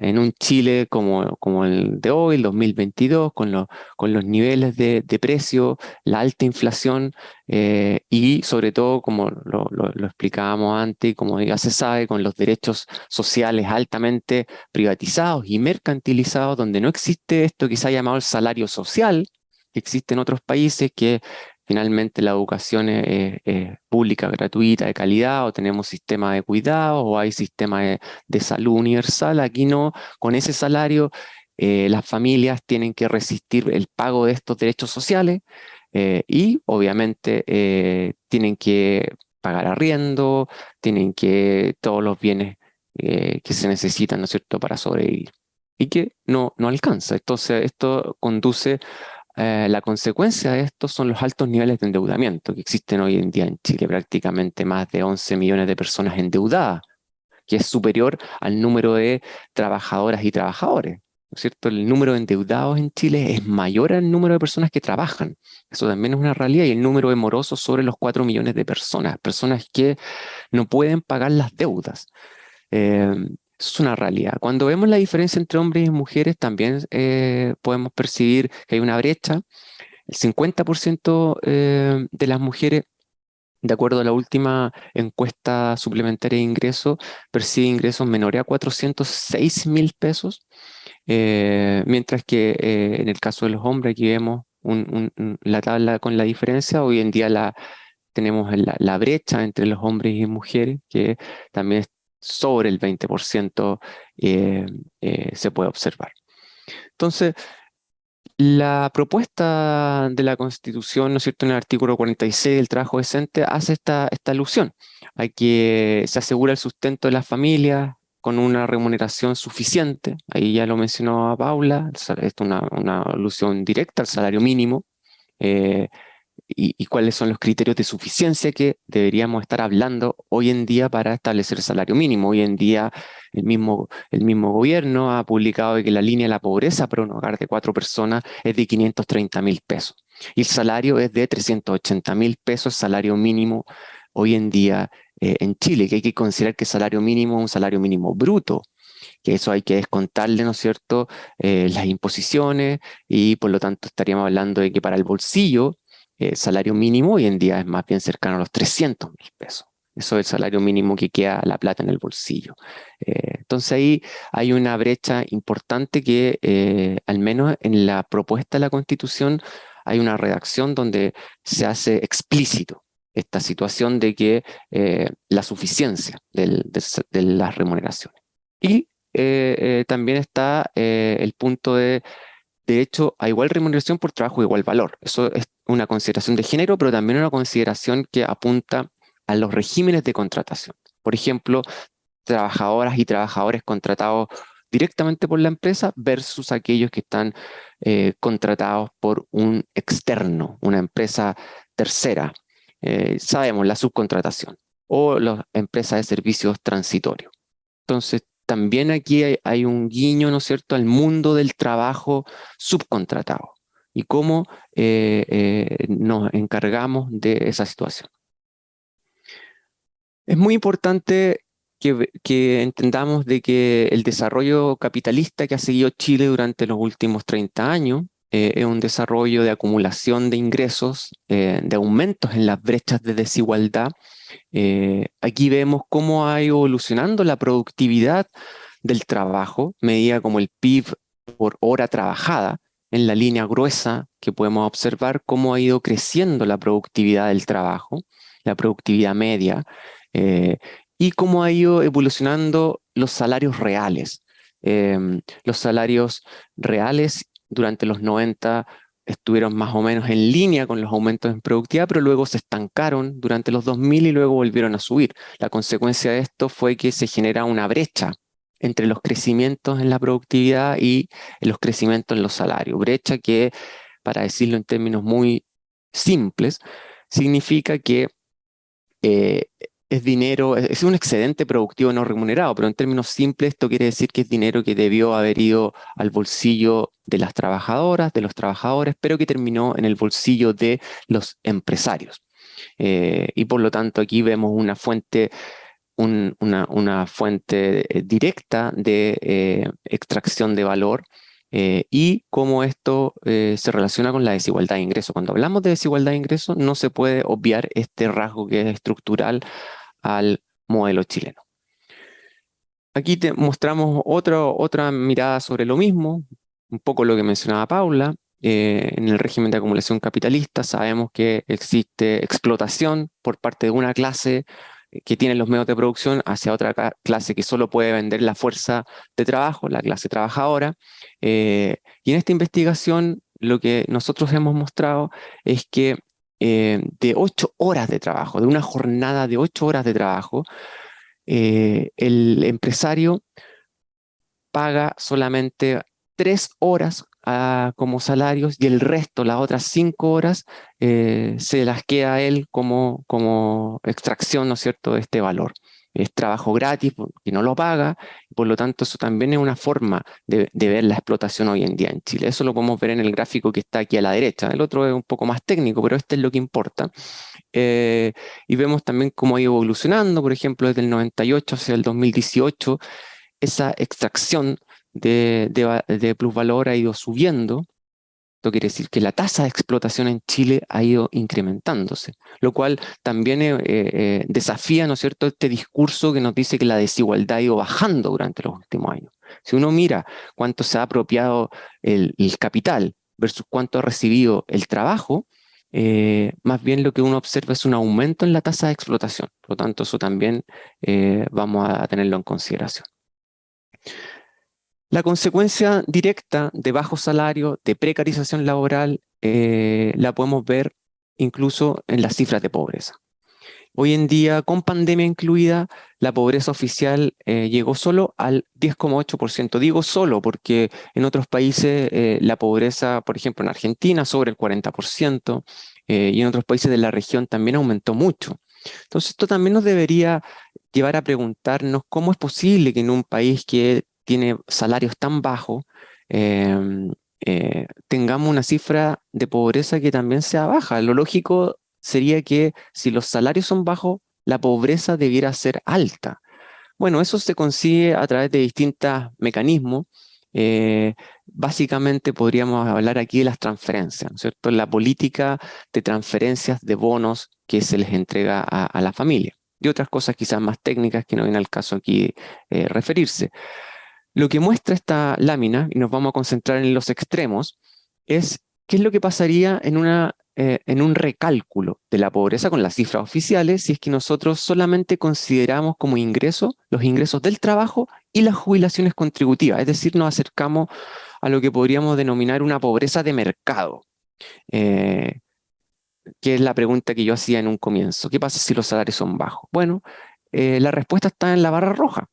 en un Chile como, como, el de hoy, el 2022, con, con los niveles de, precio, la alta inflación eh, y sobre todo, como lo, lo, explicábamos antes, como ya se sabe, con los derechos sociales altamente privatizados y mercantilizados, donde no existe esto ha llamado el salario social, que existe en otros países, que finalmente la educación es, pública, gratuita, de calidad, o tenemos sistema de cuidado, o hay sistema de, salud universal. Aquí no, con ese salario eh, las familias tienen que resistir el pago de estos derechos sociales eh, y obviamente eh, tienen que pagar arriendo, tienen que todos los bienes que se necesitan, ¿no es cierto?, para sobrevivir. Y que no, no alcanza. Entonces, esto conduce, eh, la consecuencia de esto son los altos niveles de endeudamiento que existen hoy en día en Chile, prácticamente más de 11 millones de personas endeudadas, que es superior al número de trabajadoras y trabajadores. ¿no es cierto? El número de endeudados en Chile es mayor al número de personas que trabajan. Eso también es una realidad. Y el número de morosos sobre los 4 millones de personas. Personas que no pueden pagar las deudas. Eh, es una realidad. Cuando vemos la diferencia entre hombres y mujeres, también eh, podemos percibir que hay una brecha. El 50% eh, de las mujeres de acuerdo a la última encuesta suplementaria de ingresos, percibe ingresos menores a 406 mil pesos, eh, mientras que eh, en el caso de los hombres, aquí vemos la tabla con la diferencia, hoy en día la, tenemos la, brecha entre los hombres y mujeres, que también sobre el 20% eh, se puede observar. Entonces, la propuesta de la Constitución, ¿no es cierto?, en el artículo 46 del trabajo decente, hace esta, esta alusión a que se asegura el sustento de las familias con una remuneración suficiente, ahí ya lo mencionó Paula, es una, una alusión directa al salario mínimo, eh, y, cuáles son los criterios de suficiencia que deberíamos estar hablando hoy en día para establecer el salario mínimo. Hoy en día el mismo, el mismo gobierno ha publicado que la línea de la pobreza para un hogar de cuatro personas es de 530 mil pesos y el salario es de 380 mil pesos, salario mínimo hoy en día eh, en Chile, que hay que considerar que salario mínimo es un salario mínimo bruto, que eso hay que descontarle, ¿no es cierto?, eh, las imposiciones y por lo tanto estaríamos hablando de que para el bolsillo eh, salario mínimo hoy en día es más bien cercano a los 300 mil pesos. Eso es el salario mínimo que queda la plata en el bolsillo. Eh, entonces ahí hay una brecha importante que eh, al menos en la propuesta de la Constitución hay una redacción donde se hace explícito esta situación de que la suficiencia de las remuneraciones. Y también está el punto de de hecho, a igual remuneración por trabajo, igual valor. Eso es una consideración de género, pero también una consideración que apunta a los regímenes de contratación. Por ejemplo, trabajadoras y trabajadores contratados directamente por la empresa versus aquellos que están eh, contratados por un externo, una empresa tercera. Eh, sabemos, la subcontratación o las empresas de servicios transitorios. Entonces, también aquí hay, un guiño, ¿no es cierto?, al mundo del trabajo subcontratado y cómo eh, eh, nos encargamos de esa situación. Es muy importante que, entendamos de que el desarrollo capitalista que ha seguido Chile durante los últimos 30 años eh, es un desarrollo de acumulación de ingresos, de aumentos en las brechas de desigualdad aquí vemos cómo ha ido evolucionando la productividad del trabajo, medida como el PIB por hora trabajada, en la línea gruesa que podemos observar cómo ha ido creciendo la productividad del trabajo, la productividad media, eh, y cómo ha ido evolucionando los salarios reales. Em, los salarios reales durante los 90 estuvieron más o menos en línea con los aumentos en productividad, pero luego se estancaron durante los 2000 y luego volvieron a subir. La consecuencia de esto fue que se genera una brecha entre los crecimientos en la productividad y los crecimientos en los salarios. Brecha que, para decirlo en términos muy simples, significa que eh, es dinero, es un excedente productivo no remunerado, pero en términos simples esto quiere decir que es dinero que debió haber ido al bolsillo de las trabajadoras, de los trabajadores, pero que terminó en el bolsillo de los empresarios. Eh, y por lo tanto aquí vemos una fuente, una, fuente eh, directa de eh, extracción de valor y cómo esto se relaciona con la desigualdad de ingresos. Cuando hablamos de desigualdad de ingresos no se puede obviar este rasgo que es estructural al modelo chileno. Aquí te mostramos otra mirada sobre lo mismo, un poco lo que mencionaba Paula. Eh, en el régimen de acumulación capitalista sabemos que existe explotación por parte de una clase que tiene los medios de producción hacia otra clase que solo puede vender la fuerza de trabajo, la clase trabajadora. Eh, y en esta investigación lo que nosotros hemos mostrado es que eh, de ocho horas de trabajo, de una jornada de ocho horas de trabajo, eh, el empresario paga solamente tres horas como salarios y el resto, las otras cinco horas, eh, se las queda a él como, como extracción, ¿no es cierto?, de este valor es trabajo gratis, que no lo paga, por lo tanto eso también es una forma de, ver la explotación hoy en día en Chile. Eso lo podemos ver en el gráfico que está aquí a la derecha. El otro es un poco más técnico, pero este es lo que importa. Eh, y vemos también cómo ha ido evolucionando, por ejemplo, desde el 98 hacia el 2018, esa extracción de, de plusvalor ha ido subiendo, esto quiere decir que la tasa de explotación en Chile ha ido incrementándose, lo cual también eh, eh, desafía, ¿no es cierto?, este discurso que nos dice que la desigualdad ha ido bajando durante los últimos años. Si uno mira cuánto se ha apropiado el, capital versus cuánto ha recibido el trabajo, eh, más bien lo que uno observa es un aumento en la tasa de explotación. Por lo tanto, eso también vamos a tenerlo en consideración. La consecuencia directa de bajo salario, de precarización laboral, eh, la podemos ver incluso en las cifras de pobreza. Hoy en día, con pandemia incluida, la pobreza oficial eh, llegó solo al 10,8%. Digo solo porque en otros países eh, la pobreza, por ejemplo en Argentina, sobre el 40%, y en otros países de la región también aumentó mucho. Entonces esto también nos debería llevar a preguntarnos cómo es posible que en un país que tiene salarios tan bajos, em, eh, tengamos una cifra de pobreza que también sea baja. Lo lógico sería que si los salarios son bajos, la pobreza debiera ser alta. Bueno, eso se consigue a través de distintos mecanismos. Eh, básicamente podríamos hablar aquí de las transferencias, ¿no es cierto? La política de transferencias de bonos que se les entrega a, la familia. Y otras cosas quizás más técnicas que no viene al caso aquí eh, referirse. Lo que muestra esta lámina, y nos vamos a concentrar en los extremos, es qué es lo que pasaría en, una, eh, en un recálculo de la pobreza con las cifras oficiales si es que nosotros solamente consideramos como ingreso los ingresos del trabajo y las jubilaciones contributivas, es decir, nos acercamos a lo que podríamos denominar una pobreza de mercado, eh, que es la pregunta que yo hacía en un comienzo. ¿Qué pasa si los salarios son bajos? Bueno, eh, la respuesta está en la barra roja.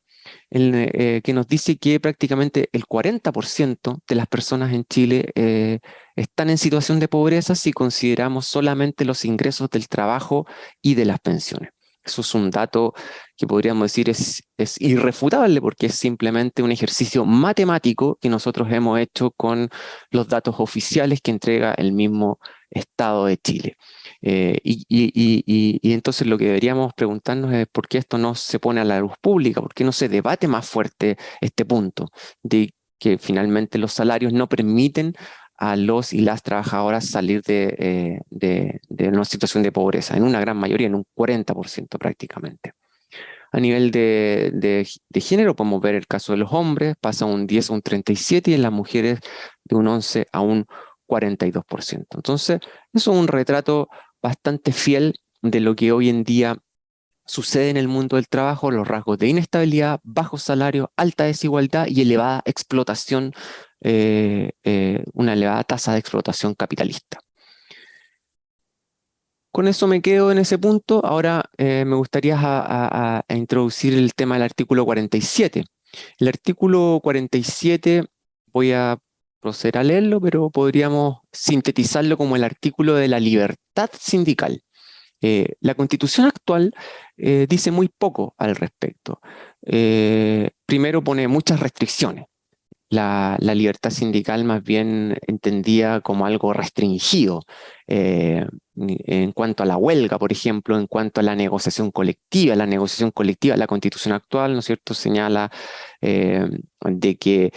Eh, que nos dice que prácticamente el 40% de las personas en Chile eh, están en situación de pobreza si consideramos solamente los ingresos del trabajo y de las pensiones. Eso es un dato que podríamos decir es, es irrefutable porque es simplemente un ejercicio matemático que nosotros hemos hecho con los datos oficiales que entrega el mismo Estado de Chile. Eh, y, entonces lo que deberíamos preguntarnos es por qué esto no se pone a la luz pública, por qué no se debate más fuerte este punto de que finalmente los salarios no permiten a los y las trabajadoras salir de, eh, una situación de pobreza, en una gran mayoría, en un 40% prácticamente. A nivel de, género podemos ver el caso de los hombres, pasa un 10 a un 37 y en las mujeres de un 11 a un 42%. Entonces, eso es un retrato bastante fiel de lo que hoy en día sucede en el mundo del trabajo, los rasgos de inestabilidad, bajo salario, alta desigualdad y elevada explotación, eh, eh, una elevada tasa de explotación capitalista. Con eso me quedo en ese punto. Ahora eh, me gustaría introducir el tema del artículo 47. El artículo 47, voy a proceder a leerlo, pero podríamos sintetizarlo como el artículo de la libertad sindical. Eh, la constitución actual eh, dice muy poco al respecto. Eh, primero pone muchas restricciones. La, libertad sindical más bien entendía como algo restringido en cuanto a la huelga, por ejemplo, en cuanto a la negociación colectiva. La negociación colectiva, la constitución actual, ¿no es cierto?, señala de que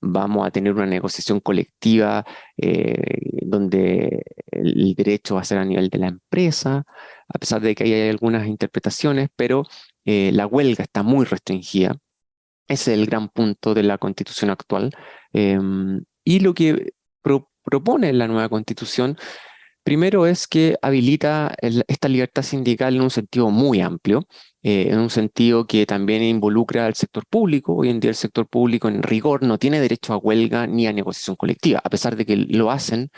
vamos a tener una negociación colectiva eh, donde el derecho va a ser a nivel de la empresa, a pesar de que hay algunas interpretaciones, pero eh, la huelga está muy restringida. Ese es el gran punto de la constitución actual. Em, y lo que propone la nueva constitución, primero es que habilita esta libertad sindical en un sentido muy amplio, eh, en un sentido que también involucra al sector público. Hoy en día el sector público en rigor no tiene derecho a huelga ni a negociación colectiva, a pesar de que lo hacen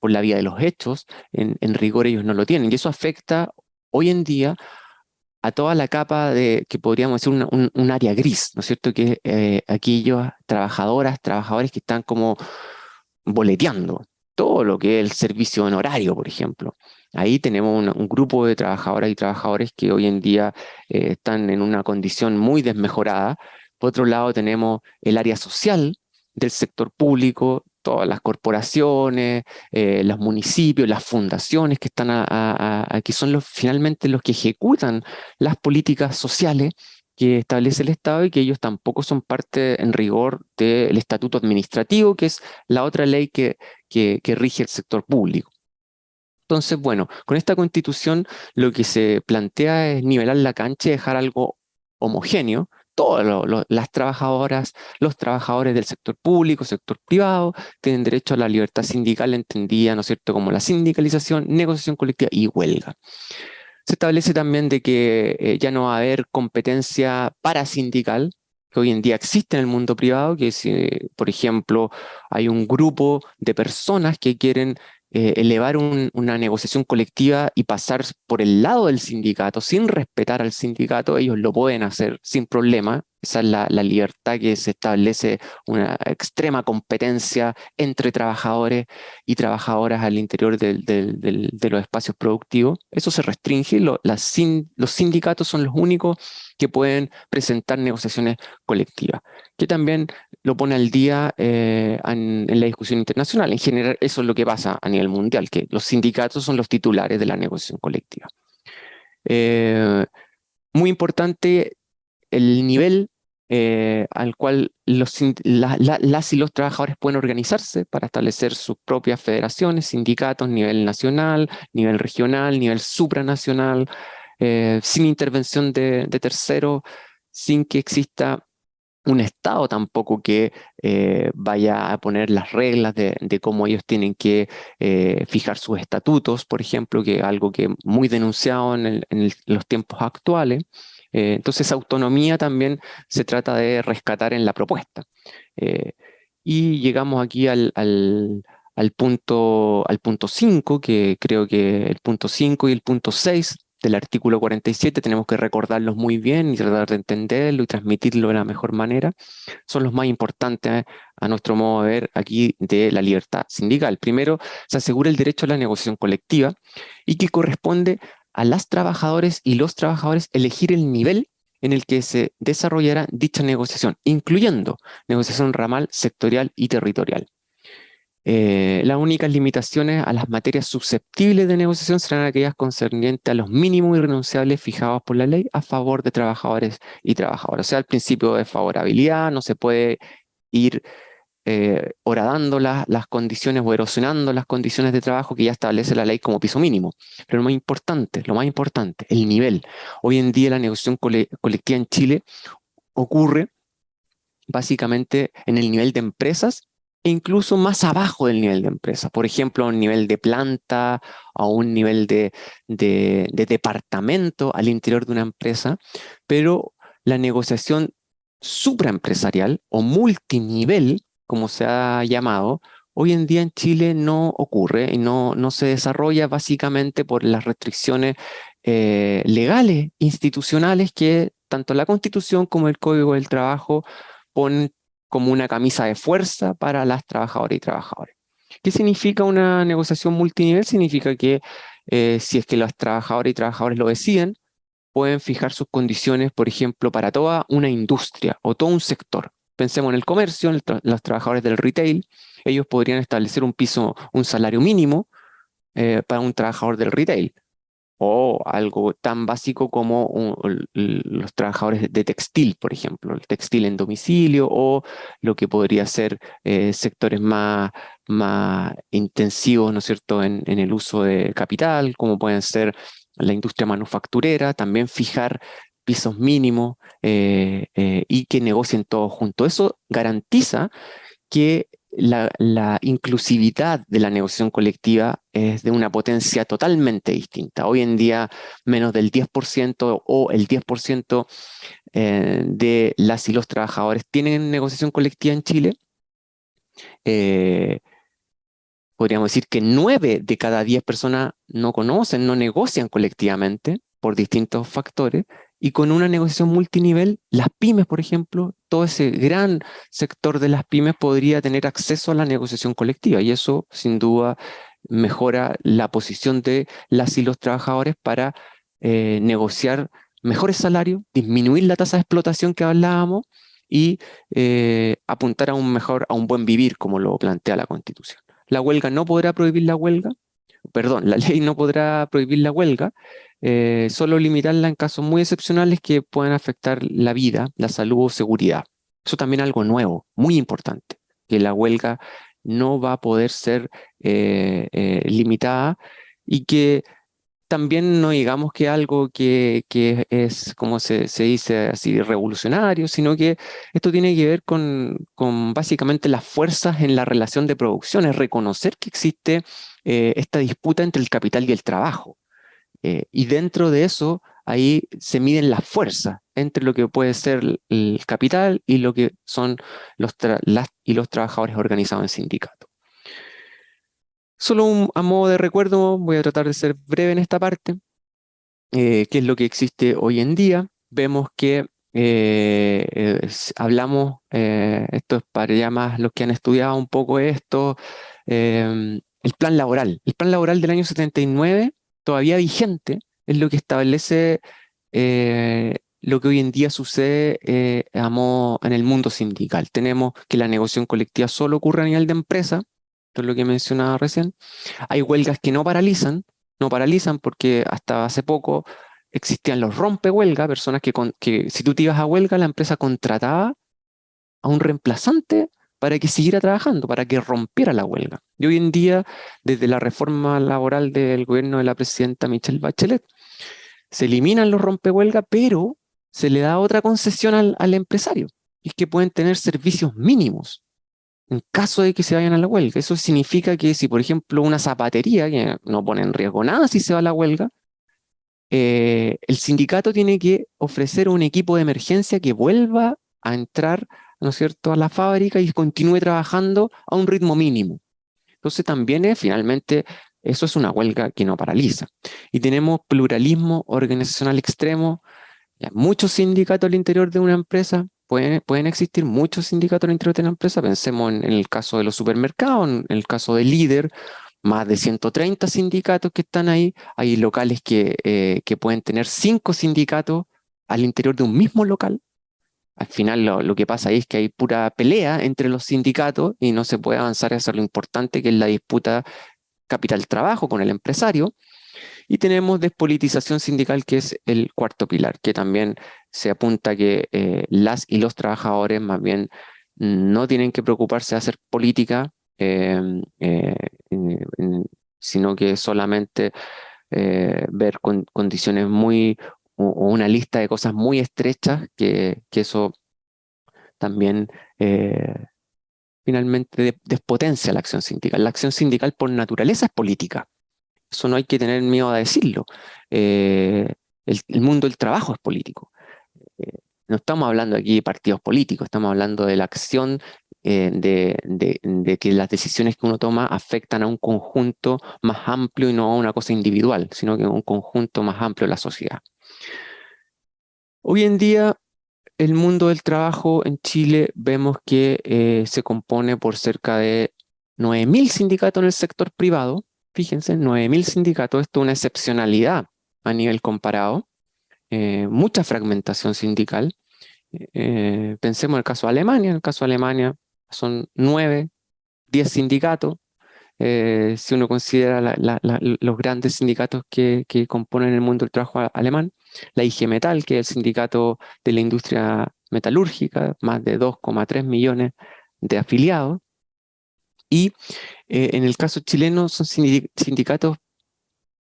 por la vía de los hechos, en, rigor ellos no lo tienen. Y eso afecta hoy en día a toda la capa de, que podríamos decir, un, área gris, ¿no es cierto? Que eh, aquellos trabajadoras, trabajadores que están como boleteando todo lo que es el servicio honorario, por ejemplo. Ahí tenemos un, grupo de trabajadoras y trabajadores que hoy en día eh, están en una condición muy desmejorada. Por otro lado tenemos el área social del sector público, todas las corporaciones, eh, los municipios, las fundaciones que están aquí son finalmente los que ejecutan las políticas sociales que establece el Estado y que ellos tampoco son parte en rigor del estatuto administrativo, que es la otra ley que rige el sector público. Entonces, bueno, con esta constitución lo que se plantea es nivelar la cancha y dejar algo homogéneo. Todas las trabajadoras, los trabajadores del sector público, sector privado, tienen derecho a la libertad sindical entendida, ¿no es cierto?, como la sindicalización, negociación colectiva y huelga. Se establece también de que eh, ya no va a haber competencia parasindical, que hoy en día existe en el mundo privado, que si, por ejemplo, hay un grupo de personas que quieren eh, elevar una negociación colectiva y pasar por el lado del sindicato sin respetar al sindicato, ellos lo pueden hacer sin problema. Esa es la, libertad que se establece, una extrema competencia entre trabajadores y trabajadoras al interior de los espacios productivos. Eso se restringe, los sindicatos son los únicos que pueden presentar negociaciones colectivas, que también lo pone al día eh, en, la discusión internacional. En general, eso es lo que pasa a nivel mundial, que los sindicatos son los titulares de la negociación colectiva. Eh, muy importante el nivel eh, al cual los, las y los trabajadores pueden organizarse para establecer sus propias federaciones, sindicatos, nivel nacional, nivel regional, nivel supranacional, eh, sin intervención de, terceros, sin que exista un Estado tampoco que eh, vaya a poner las reglas de, cómo ellos tienen que fijar sus estatutos, por ejemplo, que es algo que muy denunciado en, los tiempos actuales. Entonces, autonomía también se trata de rescatar en la propuesta. y llegamos aquí al, al, al punto 5, que creo que el punto 5 y el punto 6 del artículo 47, tenemos que recordarlos muy bien y tratar de entenderlo y transmitirlo de la mejor manera, son los más importantes a nuestro modo de ver aquí de la libertad sindical. Primero, se asegura el derecho a la negociación colectiva y que corresponde a las trabajadoras y los trabajadores elegir el nivel en el que se desarrollará dicha negociación, incluyendo negociación ramal, sectorial y territorial. Eh, las únicas limitaciones a las materias susceptibles de negociación serán aquellas concernientes a los mínimos irrenunciables fijados por la ley a favor de trabajadores y trabajadoras. O sea, el principio de favorabilidad no se puede ir eh, horadando las condiciones o erosionando las condiciones de trabajo que ya establece la ley como piso mínimo. Pero lo más importante, lo más importante, el nivel. Hoy en día la negociación colectiva en Chile ocurre básicamente en el nivel de empresas e incluso más abajo del nivel de empresa. Por ejemplo, a un nivel de planta, a un nivel de, departamento al interior de una empresa, pero la negociación supraempresarial o multinivel, como se ha llamado, hoy en día en Chile no ocurre y no, no se desarrolla básicamente por las restricciones eh, legales, institucionales que tanto la Constitución como el Código del Trabajo ponen como una camisa de fuerza para las trabajadoras y trabajadores. ¿Qué significa una negociación multinivel? Significa que eh, si es que los trabajadores y trabajadores lo deciden, pueden fijar sus condiciones, por ejemplo, para toda una industria o todo un sector. Pensemos en el comercio, en los trabajadores del retail, ellos podrían establecer un piso, un salario mínimo eh, para un trabajador del retail o algo tan básico como los trabajadores de textil, por ejemplo, el textil en domicilio o lo que podría ser eh, sectores más, más intensivos, ¿no es cierto?, en, el uso de capital, como pueden ser la industria manufacturera, también fijar pisos mínimos eh, eh, y que negocien todos juntos. Eso garantiza que la, inclusividad de la negociación colectiva es de una potencia totalmente distinta. Hoy en día menos del 10% o el 10% eh, de las y los trabajadores tienen negociación colectiva en Chile. Podríamos decir que nueve de cada diez personas no conocen, no negocian colectivamente por distintos factores, y con una negociación multinivel, las pymes, por ejemplo, todo ese gran sector de las pymes podría tener acceso a la negociación colectiva, y eso sin duda mejora la posición de las y los trabajadores para eh, negociar mejores salarios, disminuir la tasa de explotación que hablábamos, y eh, apuntar a un mejor, a un buen vivir, como lo plantea la Constitución. La huelga no podrá prohibir la huelga, perdón, la *laughs* ley no podrá prohibir la huelga, eh, solo limitarla en casos muy excepcionales que puedan afectar la vida, la salud o seguridad. Eso también es algo nuevo, muy importante, que la huelga no va a poder ser eh, limitada y que también no digamos que algo que, es, como se, dice así, revolucionario, sino que esto tiene que ver con, básicamente las fuerzas en la relación de producción, es reconocer que existe eh, esta disputa entre el capital y el trabajo. Eh, y dentro de eso, ahí se miden las fuerzas entre lo que puede ser el capital y lo que son los, las, y los trabajadores organizados en sindicatos. Solo a modo de recuerdo, voy a tratar de ser breve en esta parte, eh, qué es lo que existe hoy en día. Vemos que eh, hablamos, eh, esto es para ya más los que han estudiado un poco esto, em, el plan laboral. El plan laboral del año 79, todavía vigente, es lo que establece lo que hoy en día sucede en el mundo sindical. Tenemos que la negociación colectiva solo ocurre a nivel de empresa, es lo que mencionaba recién. Hay huelgas que no paralizan, no paralizan porque hasta hace poco existían los rompehuelga, personas que, que si tú te ibas a huelga, la empresa contrataba a un reemplazante para que siguiera trabajando, para que rompiera la huelga. Y hoy en día, desde la reforma laboral del gobierno de la presidenta Michelle Bachelet, se eliminan los rompehuelga, pero se le da otra concesión al, al empresario, y es que pueden tener servicios mínimos en caso de que se vayan a la huelga. Eso significa que si, por ejemplo, una zapatería, que no pone en riesgo nada si se va a la huelga, eh, el sindicato tiene que ofrecer un equipo de emergencia que vuelva a entrar ¿no es cierto? a la fábrica y continúe trabajando a un ritmo mínimo. Entonces también es, finalmente, eso es una huelga que no paraliza. Y tenemos pluralismo organizacional extremo, muchos sindicatos al interior de una empresa, Pueden, existir muchos sindicatos en el interior de la empresa, pensemos en, el caso de los supermercados, en el caso del líder, más de 130 sindicatos que están ahí, hay locales que, eh, que pueden tener cinco sindicatos al interior de un mismo local, al final lo, que pasa ahí es que hay pura pelea entre los sindicatos y no se puede avanzar hacia lo importante que es la disputa capital-trabajo con el empresario. Y tenemos despolitización sindical, que es el cuarto pilar, que también se apunta que eh, las y los trabajadores más bien no tienen que preocuparse de hacer política, em, eh, sino que solamente eh, ver condiciones muy, o, una lista de cosas muy estrechas, que, que eso también finalmente despotencia la acción sindical. La acción sindical por naturaleza es política. Eso no hay que tener miedo a decirlo. Eh, el, mundo del trabajo es político. Eh, no estamos hablando aquí de partidos políticos, estamos hablando de la acción eh, de, que las decisiones que uno toma afectan a un conjunto más amplio y no a una cosa individual, sino que a un conjunto más amplio de la sociedad. Hoy en día, el mundo del trabajo en Chile vemos que se compone por cerca de 9.000 sindicatos en el sector privado, Fíjense, 9.000 sindicatos, esto es una excepcionalidad a nivel comparado, eh, mucha fragmentación sindical. Eh, pensemos en el caso de Alemania, en el caso de Alemania son 9, 10 sindicatos, eh, si uno considera los grandes sindicatos que, componen el mundo del trabajo alemán, la IG Metal, que es el sindicato de la industria metalúrgica, más de 2,3 millones de afiliados, y eh, en el caso chileno son sindicatos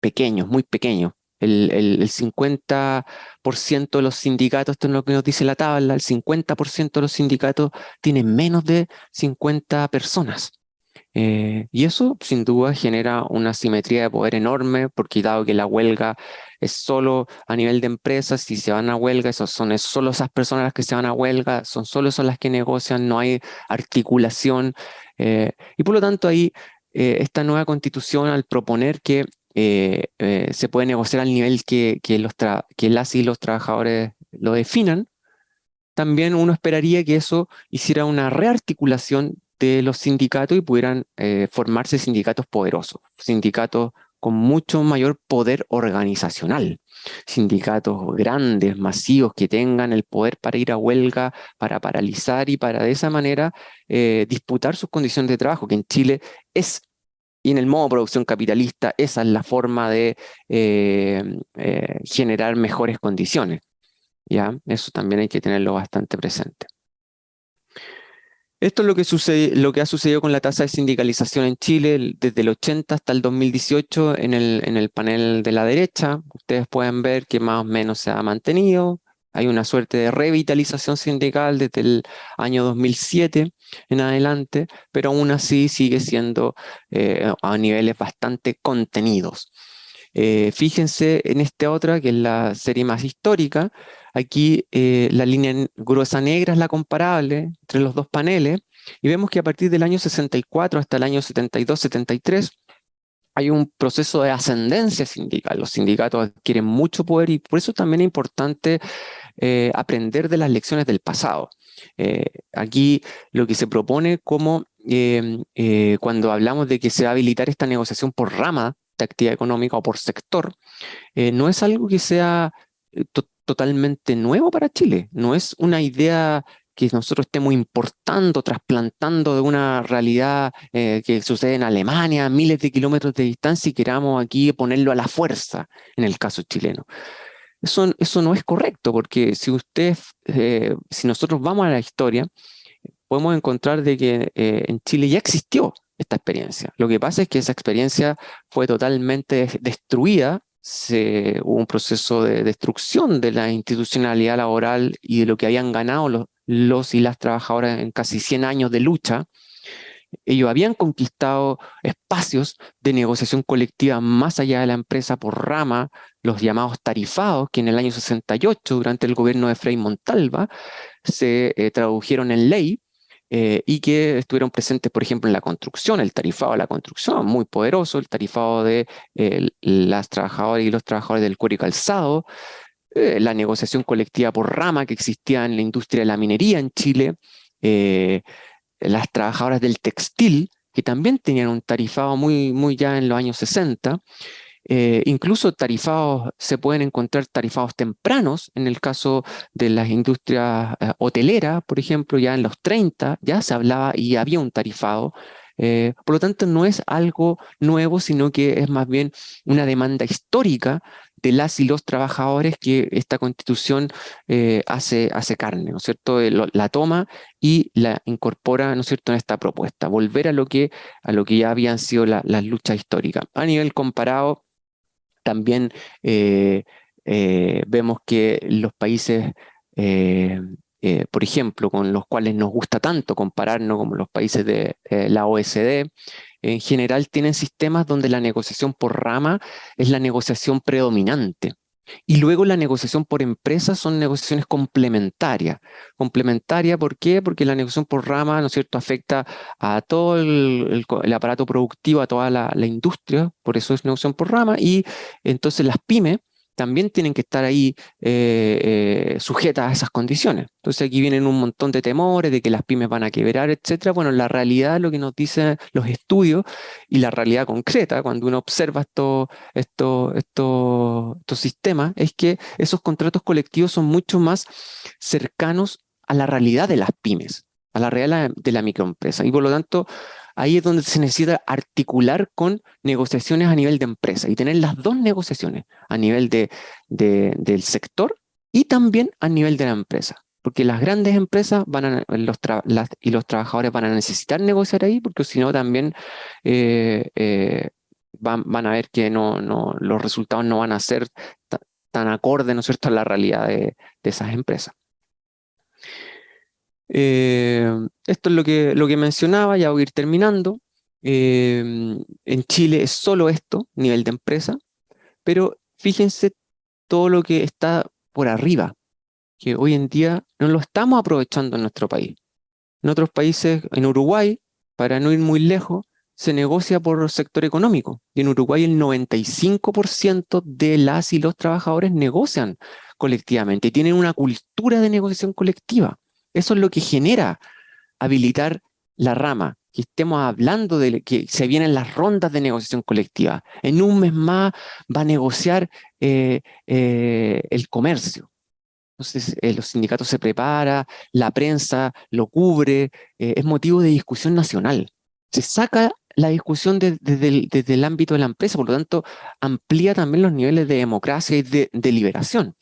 pequeños, muy pequeños. El, el, 50% de los sindicatos, esto es lo que nos dice la tabla, el 50% de los sindicatos tienen menos de 50 personas. Eh, y eso sin duda genera una simetría de poder enorme, porque dado que la huelga es solo a nivel de empresas, si se van a huelga, esos son solo esas personas las que se van a huelga, son solo esas las que negocian, no hay articulación, eh, y por lo tanto ahí esta nueva constitución al proponer que se puede negociar al nivel que, los que las y los trabajadores lo definan, también uno esperaría que eso hiciera una rearticulación de los sindicatos y pudieran eh, formarse sindicatos poderosos, sindicatos con mucho mayor poder organizacional, sindicatos grandes, masivos, que tengan el poder para ir a huelga, para paralizar y para de esa manera eh, disputar sus condiciones de trabajo, que en Chile es, y en el modo producción capitalista, esa es la forma de eh, generar mejores condiciones. ¿ya? Eso también hay que tenerlo bastante presente. Esto es lo que, ha sucedido con la tasa de sindicalización en Chile desde el 80 hasta el 2018 en el, en el panel de la derecha. Ustedes pueden ver que más o menos se ha mantenido. Hay una suerte de revitalización sindical desde el año 2007 en adelante, pero aún así sigue siendo eh, a niveles bastante contenidos. Eh, fíjense en esta otra, que es la serie más histórica. Aquí eh, la línea gruesa negra es la comparable entre los dos paneles. Y vemos que a partir del año 64 hasta el año 72-73 hay un proceso de ascendencia sindical. Los sindicatos adquieren mucho poder y por eso también es importante eh, aprender de las lecciones del pasado. aquí lo que se propone como cuando hablamos de que se va a habilitar esta negociación por rama de actividad económica o por sector, eh, no es algo que sea eh, totalmente nuevo para Chile, no es una idea que nosotros estemos importando, trasplantando de una realidad eh, que sucede en Alemania, miles de kilómetros de distancia y queramos aquí ponerlo a la fuerza en el caso chileno. Eso, eso no es correcto, porque si usted, si nosotros vamos a la historia, podemos encontrar de que en Chile ya existió esta experiencia. Lo que pasa es que esa experiencia fue totalmente destruida, hubo un proceso de destrucción de la institucionalidad laboral y de lo que habían ganado los, los y las trabajadoras en casi 100 años de lucha. Ellos habían conquistado espacios de negociación colectiva más allá de la empresa por rama, los llamados tarifados, que en el año 68, durante el gobierno de Frei Montalva, se eh, tradujeron en ley eh, y que estuvieron presentes, por ejemplo, en la construcción, el tarifado de la construcción, muy poderoso, el tarifado de las trabajadoras y los trabajadores del cuero y calzado, eh, la negociación colectiva por rama que existía en la industria de la minería en Chile, eh, las trabajadoras del textil, que también tenían un tarifado muy, muy ya en los años 60, eh, incluso tarifados, se pueden encontrar tarifados tempranos, en el caso de las industrias eh, hoteleras, por ejemplo, ya en los 30 ya se hablaba y había un tarifado. Eh, por lo tanto, no es algo nuevo, sino que es más bien una demanda histórica de las y los trabajadores que esta constitución hace, hace carne, ¿no es cierto? la toma y la incorpora, ¿no es cierto?, en esta propuesta, volver a lo que, a lo que ya habían sido las luchas históricas. A nivel comparado, también eh, eh, vemos que los países, eh, por ejemplo, con los cuales nos gusta tanto compararnos como los países de la OSD, en general tienen sistemas donde la negociación por rama es la negociación predominante. Y luego la negociación por empresa son negociaciones complementarias. Complementaria, ¿por qué? Porque la negociación por rama, ¿no es cierto?, afecta a todo el, aparato productivo, a toda la, la, industria, por eso es negociación por rama, y entonces las pymes también tienen que estar ahí eh, eh, sujetas a esas condiciones. Entonces aquí vienen un montón de temores de que las pymes van a quebrar, etcétera. Bueno, la realidad, lo que nos dicen los estudios y la realidad concreta, cuando uno observa estos esto, esto, sistemas, es que esos contratos colectivos son mucho más cercanos a la realidad de las pymes, a la realidad de la microempresa. Y por lo tanto, ahí es donde se necesita articular con negociaciones a nivel de empresa y tener las dos negociaciones a nivel de, del sector y también a nivel de la empresa. Porque las grandes empresas van a, los y los trabajadores van a necesitar negociar ahí, porque si no también eh, eh, van, van, a ver que no, no, los resultados no van a ser tan acordes, ¿no es cierto?, a la realidad de, de esas empresas. Eh, esto es lo que, lo que mencionaba, ya voy a ir terminando. Eh, en Chile es solo esto, nivel de empresa, pero fíjense todo lo que está por arriba, que hoy en día no lo estamos aprovechando en nuestro país. En otros países, en Uruguay, para no ir muy lejos, se negocia por sector económico. Y en Uruguay el 95% de las y los trabajadores negocian colectivamente, tienen una cultura de negociación colectiva. Eso es lo que genera habilitar la rama, que estemos hablando de que se vienen las rondas de negociación colectiva. En un mes más va a negociar eh, eh, el comercio. Entonces eh, los sindicatos se preparan, la prensa lo cubre, es motivo de discusión nacional. Se saca la discusión desde, el, ámbito de la empresa, por lo tanto amplía también los niveles de democracia y de deliberación.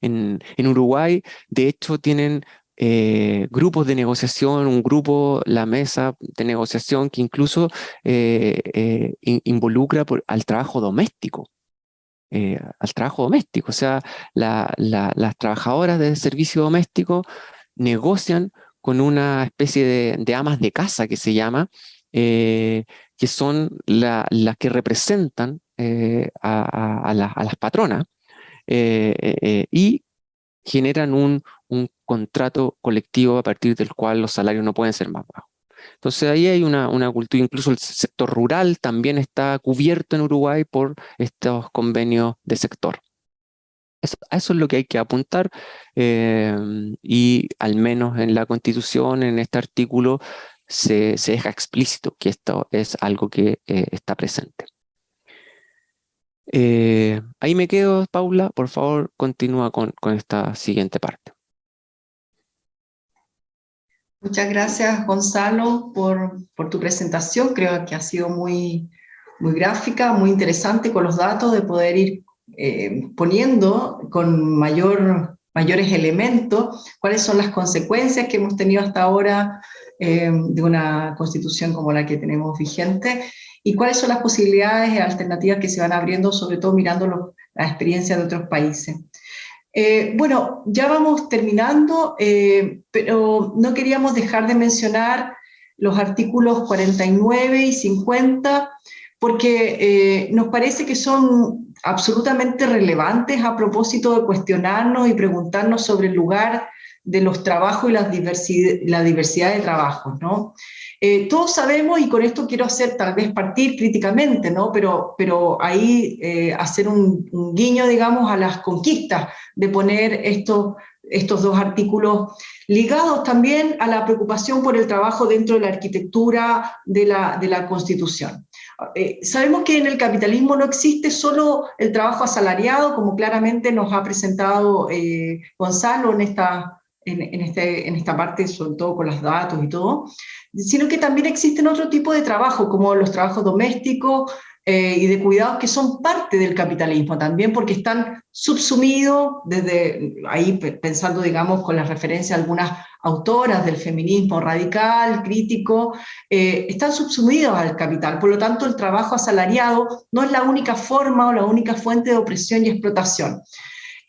En, en Uruguay, de hecho, tienen eh, grupos de negociación, un grupo, la mesa de negociación que incluso eh, eh, involucra al trabajo doméstico. al trabajo doméstico, o sea, las trabajadoras del servicio doméstico negocian con una especie de, amas de casa que se llama, que son las que representan a, las patronas y generan un, un contrato colectivo a partir del cual los salarios no pueden ser más bajos. Entonces ahí hay una, una, cultura, incluso el sector rural también está cubierto en Uruguay por estos convenios de sector. Eso, eso es lo que hay que apuntar eh, y al menos en la Constitución, en este artículo, se, se deja explícito que esto es algo que eh, está presente. Eh, ahí me quedo, Paula. Por favor, continúa con, esta siguiente parte. Muchas gracias, Gonzalo, por, por, tu presentación. Creo que ha sido muy, muy gráfica, muy interesante con los datos de poder ir eh, poniendo con mayor, mayores elementos cuáles son las consecuencias que hemos tenido hasta ahora eh, de una constitución como la que tenemos vigente y cuáles son las posibilidades y alternativas que se van abriendo, sobre todo mirando la experiencia de otros países. Eh, bueno, ya vamos terminando, eh, pero no queríamos dejar de mencionar los artículos 49 y 50, porque eh, nos parece que son absolutamente relevantes a propósito de cuestionarnos y preguntarnos sobre el lugar de los trabajos y la diversidad, la diversidad de trabajos, ¿no? Eh, todos sabemos, y con esto quiero hacer tal vez partir críticamente, ¿no? pero, pero ahí eh, hacer un, guiño, digamos, a las conquistas de poner estos, estos dos artículos ligados también a la preocupación por el trabajo dentro de la arquitectura de la, de la Constitución. Eh, sabemos que en el capitalismo no existe solo el trabajo asalariado, como claramente nos ha presentado Gonzalo en esta, en, este, en esta parte, sobre todo con los datos y todo, sino que también existen otro tipo de trabajo, como los trabajos domésticos eh, y de cuidados que son parte del capitalismo también, porque están subsumidos desde ahí, pensando, digamos, con la referencia a algunas autoras del feminismo radical, crítico, eh, están subsumidos al capital. Por lo tanto, el trabajo asalariado no es la única forma o la única fuente de opresión y explotación.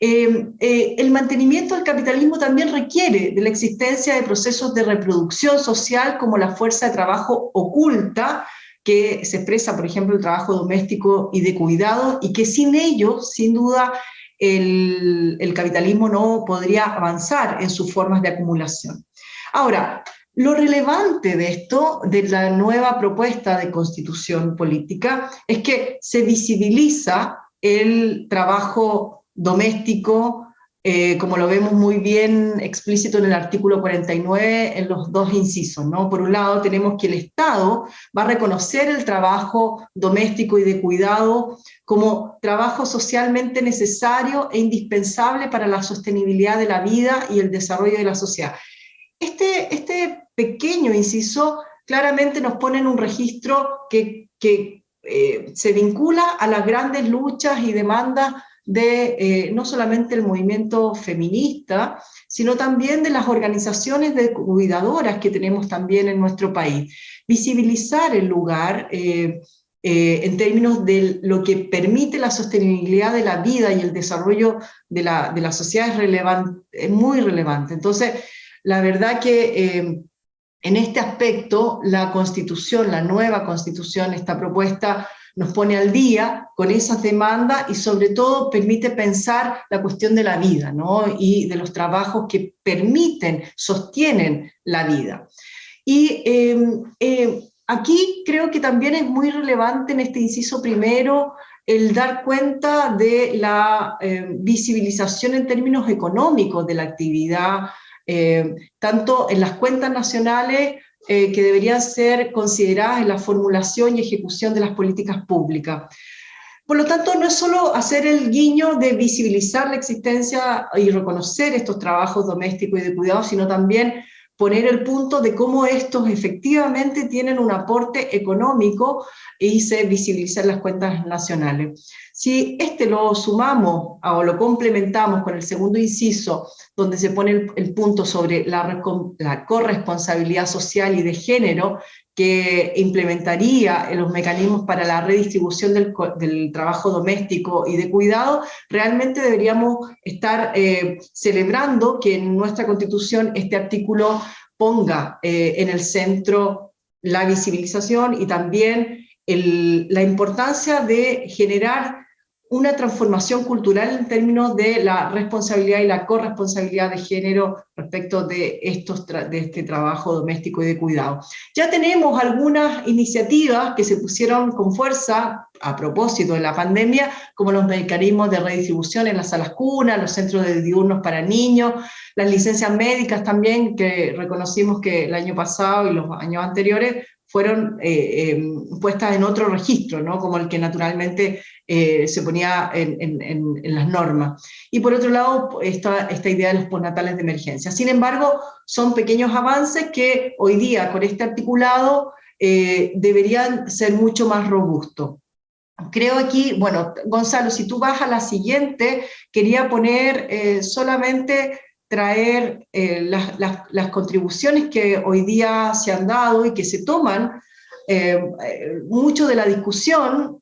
Eh, eh, el mantenimiento del capitalismo también requiere de la existencia de procesos de reproducción social como la fuerza de trabajo oculta, que se expresa, por ejemplo, el trabajo doméstico y de cuidado, y que sin ello, sin duda, el, el capitalismo no podría avanzar en sus formas de acumulación. Ahora, lo relevante de esto, de la nueva propuesta de constitución política, es que se visibiliza el trabajo doméstico, eh, como lo vemos muy bien explícito en el artículo 49, en los dos incisos. ¿no? Por un lado tenemos que el Estado va a reconocer el trabajo doméstico y de cuidado como trabajo socialmente necesario e indispensable para la sostenibilidad de la vida y el desarrollo de la sociedad. Este, este pequeño inciso claramente nos pone en un registro que, que eh, se vincula a las grandes luchas y demandas de eh, no solamente el movimiento feminista, sino también de las organizaciones de cuidadoras que tenemos también en nuestro país. Visibilizar el lugar eh, eh, en términos de lo que permite la sostenibilidad de la vida y el desarrollo de la, de la sociedad es, relevante, es muy relevante. Entonces, la verdad que en este aspecto, la Constitución, la nueva Constitución, esta propuesta, nos pone al día con esas demandas y sobre todo permite pensar la cuestión de la vida ¿no? y de los trabajos que permiten, sostienen la vida. Y em, em, aquí creo que también es muy relevante en este inciso primero el dar cuenta de la eh, visibilización en términos económicos de la actividad, tanto en las cuentas nacionales que deberían ser consideradas en la formulación y ejecución de las políticas públicas. Por lo tanto, no es solo hacer el guiño de visibilizar la existencia y reconocer estos trabajos domésticos y de cuidado, sino también poner el punto de cómo estos efectivamente tienen un aporte económico y se visibilizan las cuentas nacionales. Si este lo sumamos o lo complementamos con el segundo inciso, donde se pone el, punto sobre la, corresponsabilidad social y de género, que implementaría los mecanismos para la redistribución del, trabajo doméstico y de cuidado, realmente deberíamos estar eh, celebrando que en nuestra Constitución este artículo ponga eh, en el centro la visibilización y también la importancia de generar una transformación cultural en términos de la responsabilidad y la corresponsabilidad de género respecto de, estos de este trabajo doméstico y de cuidado. Ya tenemos algunas iniciativas que se pusieron con fuerza a propósito de la pandemia, como los mecanismos de redistribución en las salas cunas, los centros de diurnos para niños, las licencias médicas también, que reconocimos que el año pasado y los años anteriores fueron eh, eh, puestas en otro registro, ¿no? como el que naturalmente eh, se ponía en, las normas. Y por otro lado, esta, esta idea de los postnatales de emergencia. Sin embargo, son pequeños avances que hoy día con este articulado deberían ser mucho más robustos. Creo aquí, bueno, Gonzalo, si tú vas a la siguiente, quería poner solamente traer eh, las, contribuciones que hoy día se han dado y que se toman, eh, eh, mucho de la discusión,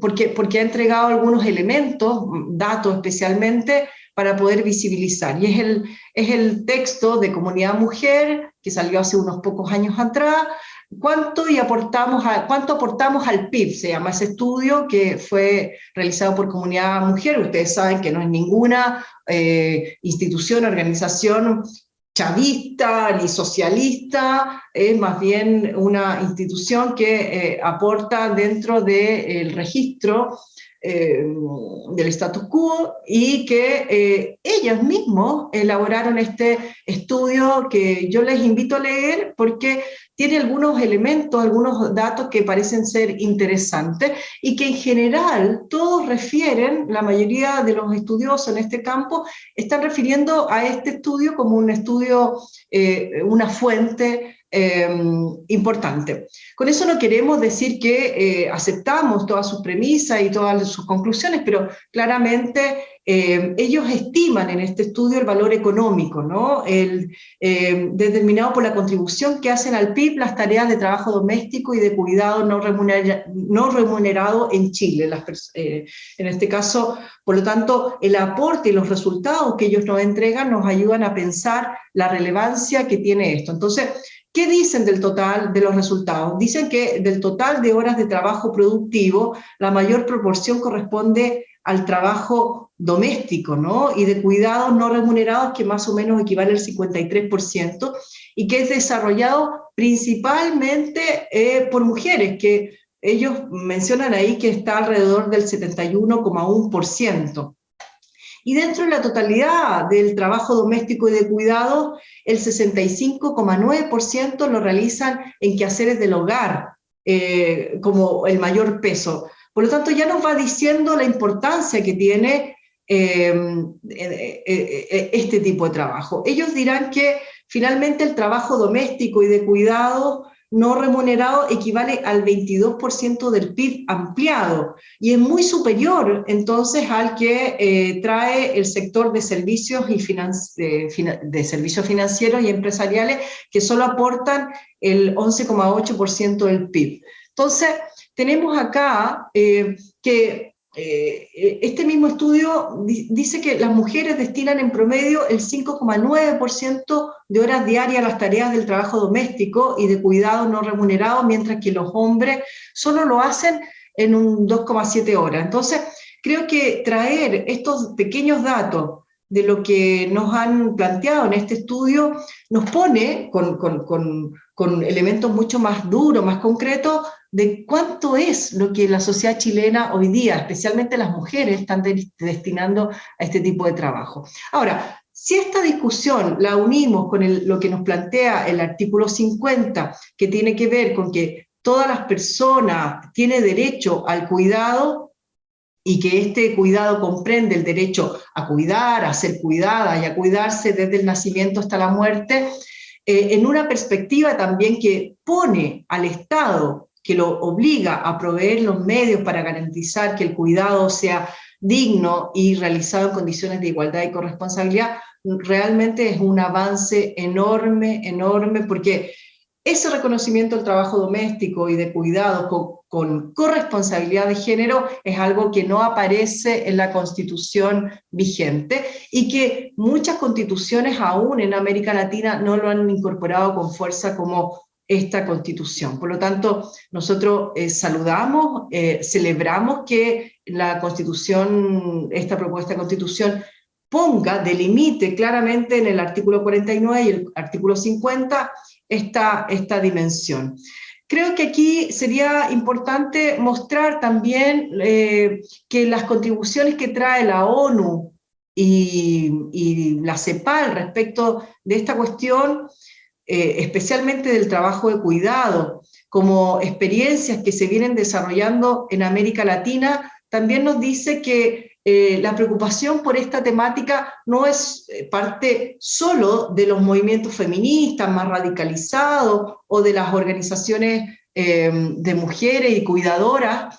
porque, porque ha entregado algunos elementos, datos especialmente, para poder visibilizar. Y es el, es el texto de Comunidad Mujer, que salió hace unos pocos años atrás, ¿Cuánto, y aportamos ¿Cuánto aportamos al PIB? Se llama ese estudio que fue realizado por Comunidad Mujer. Ustedes saben que no es ninguna eh, institución, organización chavista ni socialista, es más bien una institución que eh, aporta dentro del registro eh, del status quo y que ellos mismos elaboraron este estudio que yo les invito a leer porque tiene algunos elementos, algunos datos que parecen ser interesantes y que en general todos refieren, la mayoría de los estudiosos en este campo están refiriendo a este estudio como un estudio, eh, una fuente Em, importante. Con eso no queremos decir que eh, aceptamos todas sus premisas y todas sus conclusiones, pero claramente em, ellos estiman en este estudio el valor económico, ¿no? el, em, determinado por la contribución que hacen al PIB las tareas de trabajo doméstico y de cuidado no, no remunerado en Chile. Eh, en este caso, por lo tanto, el aporte y los resultados que ellos nos entregan nos ayudan a pensar la relevancia que tiene esto. Entonces, ¿Qué dicen del total de los resultados? Dicen que del total de horas de trabajo productivo, la mayor proporción corresponde al trabajo doméstico ¿no? y de cuidados no remunerados, que más o menos equivale al 53%, y que es desarrollado principalmente eh, por mujeres, que ellos mencionan ahí que está alrededor del 71,1%. Y dentro de la totalidad del trabajo doméstico y de cuidado, el 65,9% lo realizan en quehaceres del hogar, eh, como el mayor peso. Por lo tanto, ya nos va diciendo la importancia que tiene eh, eh, este tipo de trabajo. Ellos dirán que finalmente el trabajo doméstico y de cuidado no remunerado equivale al 22% del PIB ampliado y es muy superior entonces al que eh, trae el sector de servicios, y de, servicios financieros y empresariales que solo aportan el 11,8% del PIB. Entonces, tenemos acá eh, que eh, eh, este mismo estudio dice que las mujeres destinan en promedio el 5,9% de horas diarias a las tareas del trabajo doméstico y de cuidado no remunerado, mientras que los hombres solo lo hacen en un 2,7 horas. Entonces, creo que traer estos pequeños datos de lo que nos han planteado en este estudio nos pone con, con, elementos mucho más duros, más concretos, de cuánto es lo que la sociedad chilena hoy día, especialmente las mujeres, están destinando a este tipo de trabajo. Ahora, si esta discusión la unimos con lo que nos plantea el artículo 50, que tiene que ver con que todas las personas tienen derecho al cuidado, y que este cuidado comprende el derecho a cuidar, a ser cuidada y a cuidarse desde el nacimiento hasta la muerte, eh, en una perspectiva también que pone al Estado, que lo obliga a proveer los medios para garantizar que el cuidado sea digno y realizado en condiciones de igualdad y corresponsabilidad, realmente es un avance enorme, enorme, porque ese reconocimiento del trabajo doméstico y de cuidado con, corresponsabilidad de género es algo que no aparece en la constitución vigente y que muchas constituciones aún en América Latina no lo han incorporado con fuerza como esta constitución. Por lo tanto, nosotros eh, saludamos, eh, celebramos que la constitución, esta propuesta de constitución ponga, delimite claramente en el artículo 49 y el artículo 50 esta, esta dimensión. Creo que aquí sería importante mostrar también eh, que las contribuciones que trae la ONU y, la CEPAL respecto de esta cuestión, eh, especialmente del trabajo de cuidado, como experiencias que se vienen desarrollando en América Latina, también nos dice que eh, la preocupación por esta temática no es eh, parte solo de los movimientos feministas más radicalizados o de las organizaciones de mujeres y cuidadoras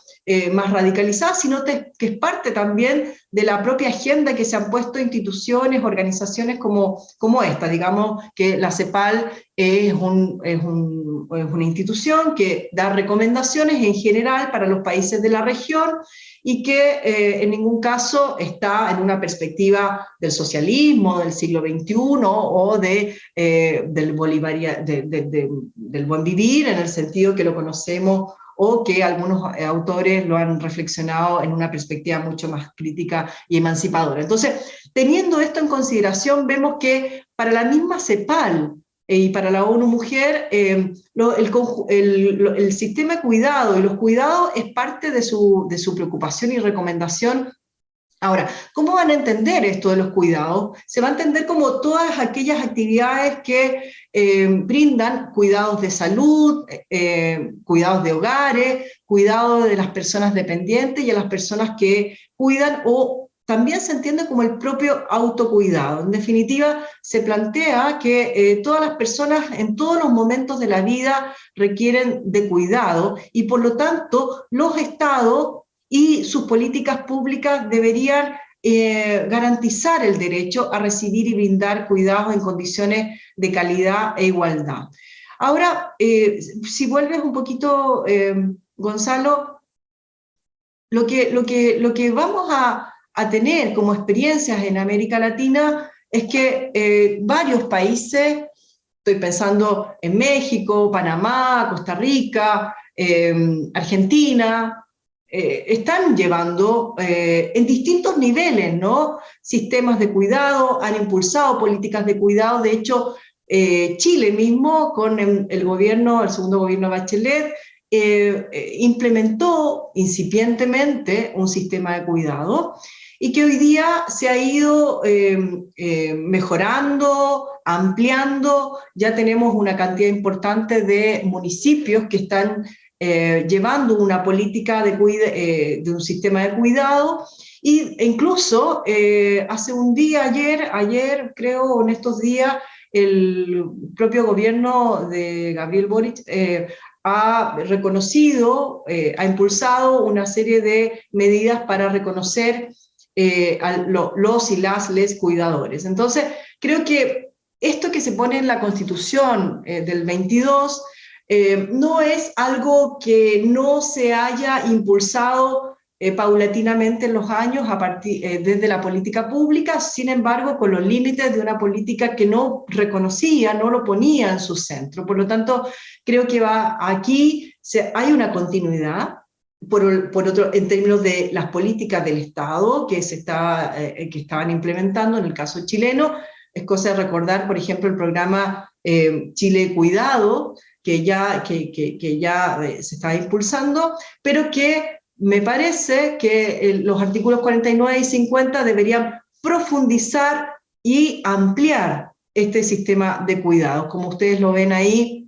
más radicalizadas, sino que es parte también de la propia agenda que se han puesto instituciones, organizaciones como, como esta. Digamos que la CEPAL es, un, es, un, es una institución que da recomendaciones en general para los países de la región y que eh, en ningún caso está en una perspectiva del socialismo del siglo XXI o eh, del, Bolivaria, del buen vivir en el sentido que lo conocemos o que algunos eh, autores lo han reflexionado en una perspectiva mucho más crítica y emancipadora. Entonces, teniendo esto en consideración, vemos que para la misma CEPAL, eh, y para la ONU Mujer, eh, el, sistema de cuidado y los cuidados es parte de su, de su preocupación y recomendación Ahora, ¿cómo van a entender esto de los cuidados? Se va a entender como todas aquellas actividades que eh, brindan cuidados de salud, cuidados de hogares, cuidados de las personas dependientes y a las personas que cuidan o también se entiende como el propio autocuidado. En definitiva, se plantea que eh, todas las personas en todos los momentos de la vida requieren de cuidado y por lo tanto los estados y sus políticas públicas deberían eh, garantizar el derecho a recibir y brindar cuidados en condiciones de calidad e igualdad. Ahora, eh, si vuelves un poquito, Gonzalo, lo que, lo, que, lo que vamos a, a tener como experiencias en América Latina es que eh, varios países, estoy pensando en México, Panamá, Costa Rica, Argentina, eh, están llevando eh, en distintos niveles ¿no? sistemas de cuidado, han impulsado políticas de cuidado, de hecho Chile mismo con el gobierno, el segundo gobierno Bachelet, implementó incipientemente un sistema de cuidado y que hoy día se ha ido eh, eh, mejorando, ampliando, ya tenemos una cantidad importante de municipios que están eh, llevando una política de, de, un sistema de cuidado, e incluso hace un día, ayer, ayer creo en estos días, el propio gobierno de Gabriel Boric ha reconocido, ha impulsado una serie de medidas para reconocer eh, a los y las les cuidadores. Entonces, creo que esto que se pone en la Constitución eh, del 22 eh, no es algo que no se haya impulsado paulatinamente en los años a partir, desde la política pública, sin embargo, con los límites de una política que no reconocía, no lo ponía en su centro. Por lo tanto, creo que va aquí, hay una continuidad, por, por, otro, en términos de las políticas del Estado que, se está, eh, que estaban implementando en el caso chileno. Es cosa de recordar, por ejemplo, el programa eh, Chile Cuidado, que ya, que, que, ya eh, se está impulsando, pero que me parece que los artículos 49 y 50 deberían profundizar y ampliar este sistema de cuidados. Como ustedes lo ven ahí,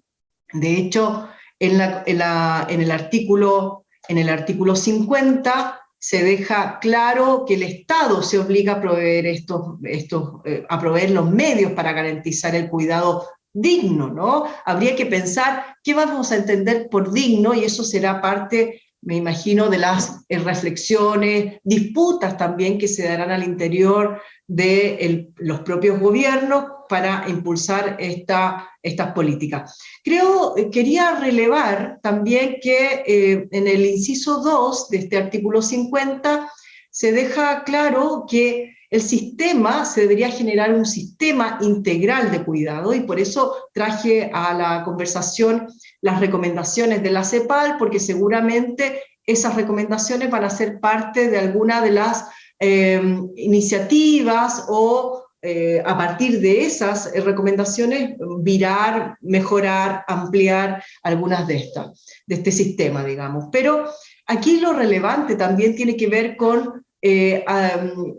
de hecho, en, la, en el artículo en el artículo 50 se deja claro que el Estado se obliga a proveer, estos, estos, eh, a proveer los medios para garantizar el cuidado digno, ¿no? Habría que pensar qué vamos a entender por digno y eso será parte, me imagino, de las eh, reflexiones, disputas también que se darán al interior de los propios gobiernos para impulsar esta, estas políticas. Creo, eh, quería relevar también que eh, en el inciso 2 de este artículo 50 se deja claro que el sistema, se debería generar un sistema integral de cuidado y por eso traje a la conversación las recomendaciones de la CEPAL, porque seguramente esas recomendaciones van a ser parte de alguna de las eh, iniciativas o eh, a partir de esas recomendaciones virar, mejorar, ampliar algunas de estas, de este sistema, digamos. Pero aquí lo relevante también tiene que ver con eh,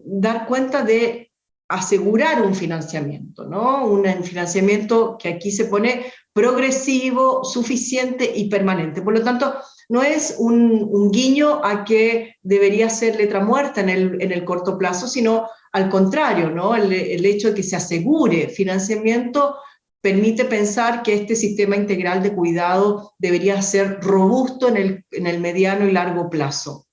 dar cuenta de asegurar un financiamiento, ¿no? Un financiamiento que aquí se pone progresivo, suficiente y permanente. Por lo tanto, no es un, guiño a que debería ser letra muerta en el, en el corto plazo, sino al contrario, ¿no? el, el hecho de que se asegure financiamiento permite pensar que este sistema integral de cuidado debería ser robusto en el, en el mediano y largo plazo.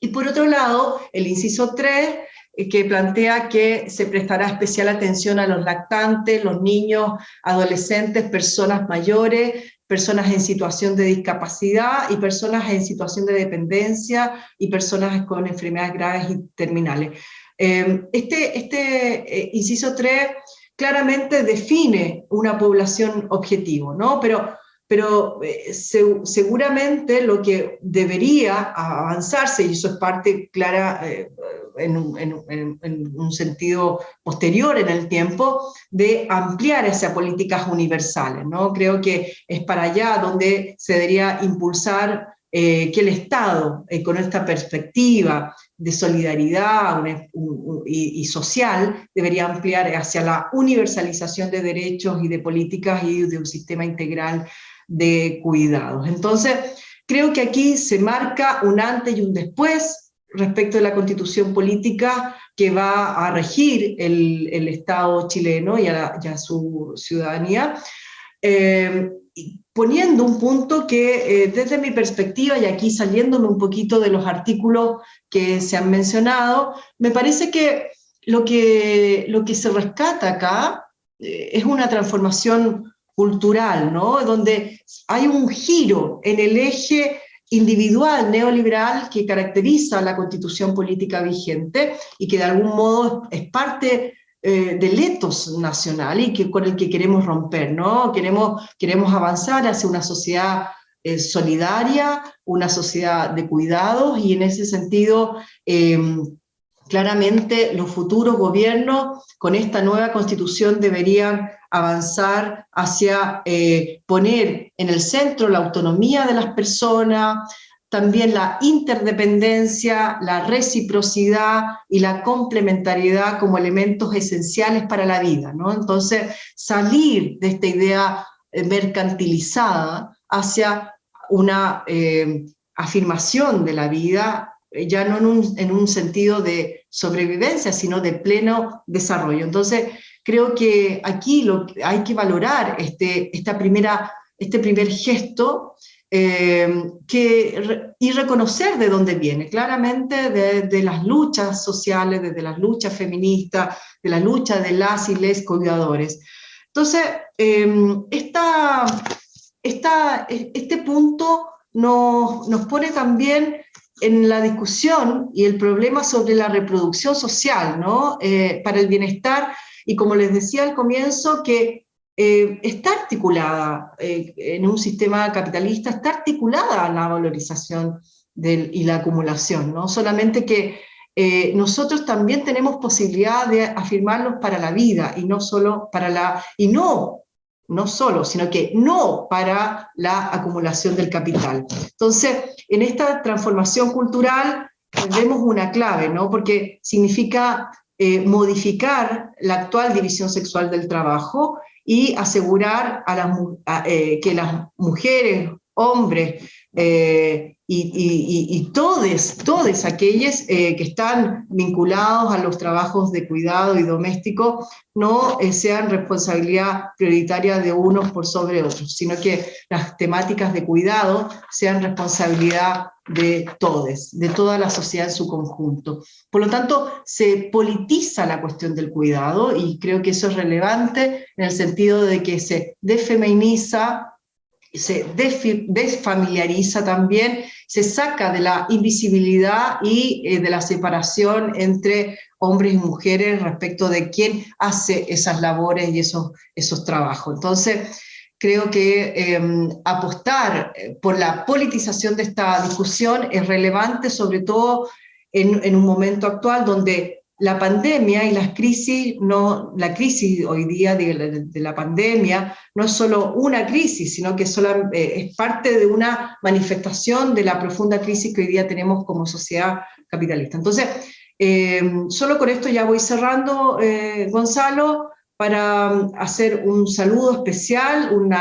Y por otro lado, el inciso 3, eh, que plantea que se prestará especial atención a los lactantes, los niños, adolescentes, personas mayores, personas en situación de discapacidad y personas en situación de dependencia y personas con enfermedades graves y terminales. Em, este, este eh, inciso 3 claramente define una población objetivo, ¿no? Pero, pero eh, seguramente lo que debería avanzarse, y eso es parte clara eh, en, un sentido posterior en el tiempo, de ampliar esas políticas universales, ¿no? Creo que es para allá donde se debería impulsar que el Estado, con esta perspectiva de solidaridad y, social debería ampliar hacia la universalización de derechos y de políticas y de un sistema integral de cuidados. Entonces, creo que aquí se marca un antes y un después respecto de la constitución política que va a regir el, el Estado chileno y a, su ciudadanía. Eh, poniendo un punto que eh, desde mi perspectiva, y aquí saliéndome un poquito de los artículos que se han mencionado, me parece que lo que, lo que se rescata acá eh, es una transformación cultural, ¿no? donde hay un giro en el eje individual neoliberal que caracteriza la constitución política vigente y que de algún modo es parte eh, del etos nacional y que, con el que queremos romper, ¿no? Queremos, queremos avanzar hacia una sociedad eh, solidaria, una sociedad de cuidados y en ese sentido em, claramente los futuros gobiernos con esta nueva constitución deberían avanzar hacia eh, poner en el centro la autonomía de las personas, también la interdependencia, la reciprocidad y la complementariedad como elementos esenciales para la vida. Entonces, salir de esta idea eh, mercantilizada hacia una eh, afirmación de la vida, ya no en un, en un, sentido de sobrevivencia, sino de pleno desarrollo. Entonces, creo que aquí hay que valorar este, esta primera, este primer gesto eh, que, y reconocer de dónde viene, claramente de, las luchas sociales, desde las luchas feministas, de la lucha de las y les cuidadores. Entonces, em, esta, esta, este punto nos, nos pone también en la discusión y el problema sobre la reproducción social, ¿no? Eh, para el bienestar, y como les decía al comienzo, que eh, está articulada eh, en un sistema capitalista, está articulada la valorización y la acumulación, ¿no? Solamente que eh, nosotros también tenemos posibilidad de afirmarlos para la vida y no solo para la, y no, no solo, sino que no para la acumulación del capital. Entonces, en esta transformación cultural vemos una clave, ¿no? Porque significa eh, modificar la actual división sexual del trabajo y asegurar a las, eh, que las mujeres, hombres, eh, y, todos, todos aquellos eh, que están vinculados a los trabajos de cuidado y doméstico no eh, sean responsabilidad prioritaria de unos por sobre otros, sino que las temáticas de cuidado sean responsabilidad de todos, de toda la sociedad en su conjunto. Por lo tanto, se politiza la cuestión del cuidado y creo que eso es relevante en el sentido de que se defeminiza se desfamiliariza también, se saca de la invisibilidad y eh, de la separación entre hombres y mujeres respecto de quién hace esas labores y esos, esos trabajos. Entonces, creo que em, apostar eh, por la politización de esta discusión es relevante, sobre todo en, en un momento actual donde la pandemia y las crisis, no, la crisis hoy día de, la pandemia no es solo una crisis, sino que solo, eh, es parte de una manifestación de la profunda crisis que hoy día tenemos como sociedad capitalista. Entonces, eh, solo con esto ya voy cerrando, eh, Gonzalo, para um, hacer un saludo especial, un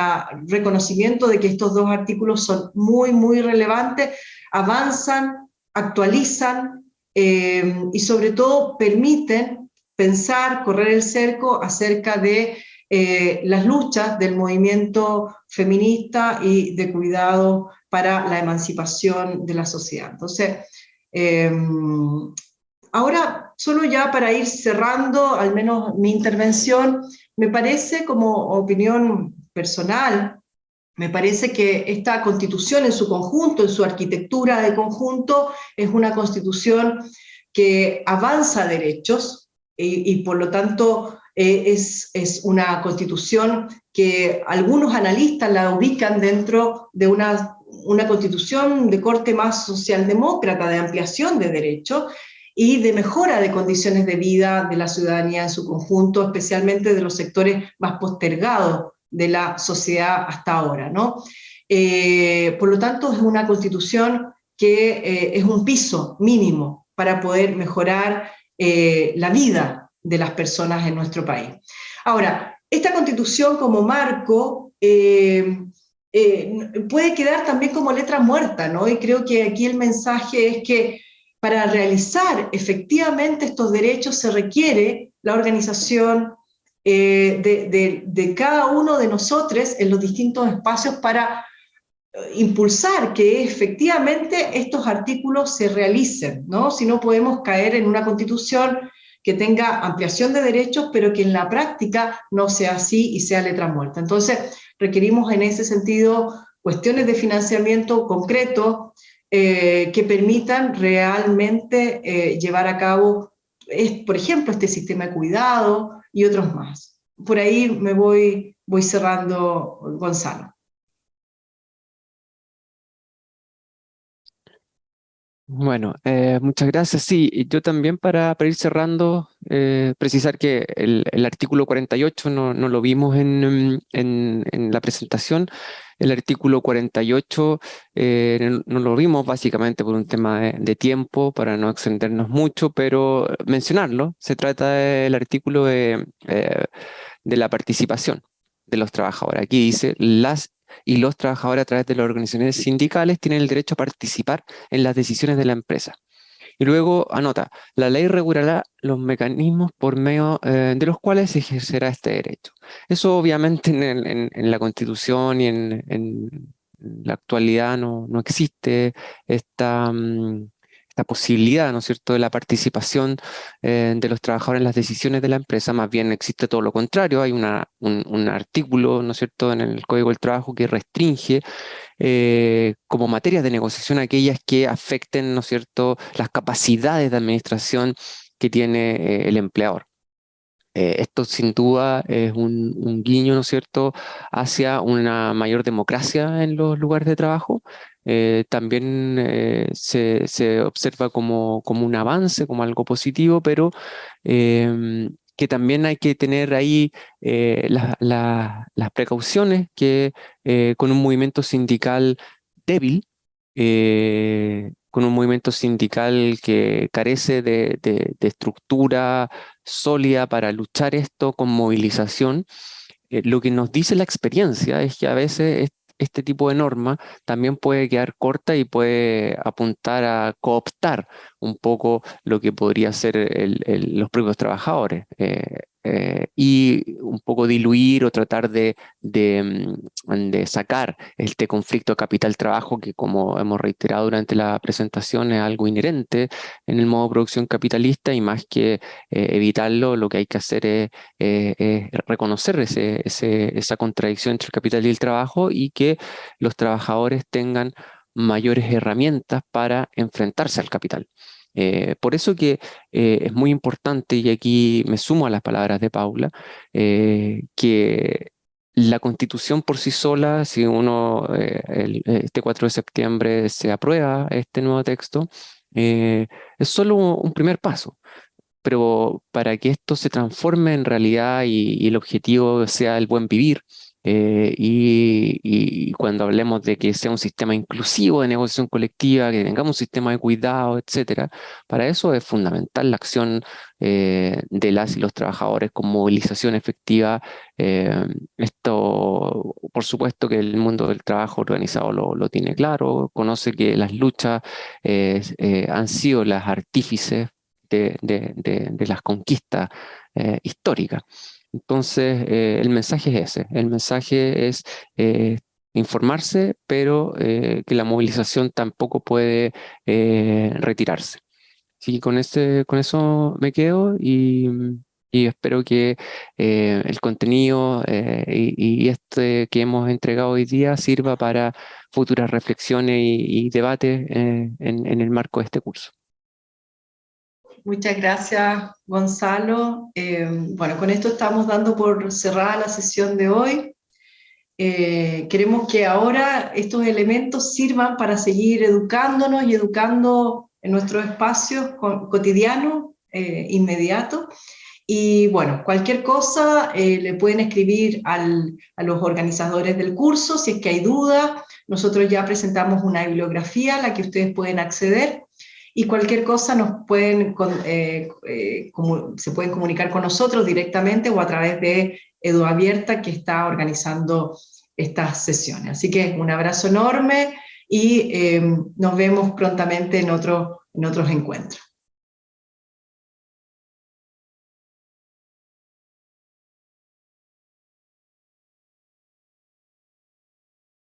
reconocimiento de que estos dos artículos son muy, muy relevantes, avanzan, actualizan, eh, y sobre todo permiten pensar, correr el cerco acerca de eh, las luchas del movimiento feminista y de cuidado para la emancipación de la sociedad. Entonces, eh, ahora, solo ya para ir cerrando, al menos mi intervención, me parece como opinión personal, me parece que esta constitución en su conjunto, en su arquitectura de conjunto, es una constitución que avanza derechos y, por lo tanto eh, es, es, una constitución que algunos analistas la ubican dentro de una, una constitución de corte más socialdemócrata, de ampliación de derechos, y de mejora de condiciones de vida de la ciudadanía en su conjunto, especialmente de los sectores más postergados de la sociedad hasta ahora. ¿no? Eh, por lo tanto, es una constitución que eh, es un piso mínimo para poder mejorar eh, la vida de las personas en nuestro país. Ahora, esta constitución como marco puede quedar también como letra muerta, ¿no? y creo que aquí el mensaje es que para realizar efectivamente estos derechos se requiere la organización, eh, de, cada uno de nosotros en los distintos espacios para eh, impulsar que efectivamente estos artículos se realicen, ¿no? Si no podemos caer en una constitución que tenga ampliación de derechos, pero que en la práctica no sea así y sea letra muerta. Entonces, requerimos en ese sentido cuestiones de financiamiento concreto eh, que permitan realmente llevar a cabo, por ejemplo, este sistema de cuidado, y otros más. Por ahí me voy, voy cerrando, Gonzalo. Bueno, eh, muchas gracias. Sí, yo también para, ir cerrando, eh, precisar que el, artículo 48 no, no lo vimos en, en, la presentación. El artículo 48 eh, no lo vimos básicamente por un tema de, tiempo, para no extendernos mucho, pero mencionarlo. Se trata del artículo de, de la participación de los trabajadores. Aquí dice, las y los trabajadores a través de las organizaciones sindicales tienen el derecho a participar en las decisiones de la empresa. Y luego anota, la ley regulará los mecanismos por medio eh, de los cuales se ejercerá este derecho. Eso obviamente en, la Constitución y en, la actualidad no, no existe esta, mm, la posibilidad, ¿no es cierto?, de la participación eh, de los trabajadores en las decisiones de la empresa, más bien existe todo lo contrario, hay un, artículo, ¿no es cierto?, en el Código del Trabajo que restringe eh, como materias de negociación aquellas que afecten, ¿no es cierto?, las capacidades de administración que tiene eh, el empleador. esto sin duda es un, un, guiño, ¿no es cierto?, hacia una mayor democracia en los lugares de trabajo, también se, observa como, como, un avance, como algo positivo, pero em, que también hay que tener ahí las precauciones que con un movimiento sindical débil, con un movimiento sindical que carece de, estructura sólida para luchar esto con movilización, eh, lo que nos dice la experiencia es que a veces este tipo de norma también puede quedar corta y puede apuntar a cooptar un poco lo que podría ser los propios trabajadores. Eh, eh, y un poco diluir o tratar de, mm, de, sacar este conflicto capital-trabajo que como hemos reiterado durante la presentación es algo inherente en el modo de producción capitalista y más que eh, evitarlo lo que hay que hacer es, reconocer ese, esa contradicción entre el capital y el trabajo y que los trabajadores tengan mayores herramientas para enfrentarse al capital. Eh, por eso que eh, es muy importante, y aquí me sumo a las palabras de Paula, eh, que la constitución por sí sola, si uno este 4 de septiembre se aprueba este nuevo texto, es solo un primer paso. Pero para que esto se transforme en realidad y, el objetivo sea el buen vivir, eh, y, cuando hablemos de que sea un sistema inclusivo de negociación colectiva, que tengamos un sistema de cuidado, etcétera, para eso es fundamental la acción eh, de las y los trabajadores con movilización efectiva. Eh, esto, por supuesto que el mundo del trabajo organizado lo, tiene claro, conoce que las luchas han sido las artífices de, de las conquistas históricas. Entonces, eh, el mensaje es ese. El mensaje es eh, informarse, pero eh, que la movilización tampoco puede retirarse. Sí, con, este, con eso me quedo y, espero que el contenido y, este que hemos entregado hoy día sirva para futuras reflexiones y, debates en el marco de este curso. Muchas gracias, Gonzalo. Eh, bueno, con esto estamos dando por cerrada la sesión de hoy. Eh, queremos que ahora estos elementos sirvan para seguir educándonos y educando en nuestros espacios cotidianos, eh, inmediatos. Y bueno, cualquier cosa le pueden escribir a los organizadores del curso si es que hay dudas. Nosotros ya presentamos una bibliografía a la que ustedes pueden acceder y cualquier cosa nos pueden, eh, eh, se pueden comunicar con nosotros directamente o a través de Edu Abierta que está organizando estas sesiones. Así que un abrazo enorme y eh, nos vemos prontamente en, otro, en otros encuentros.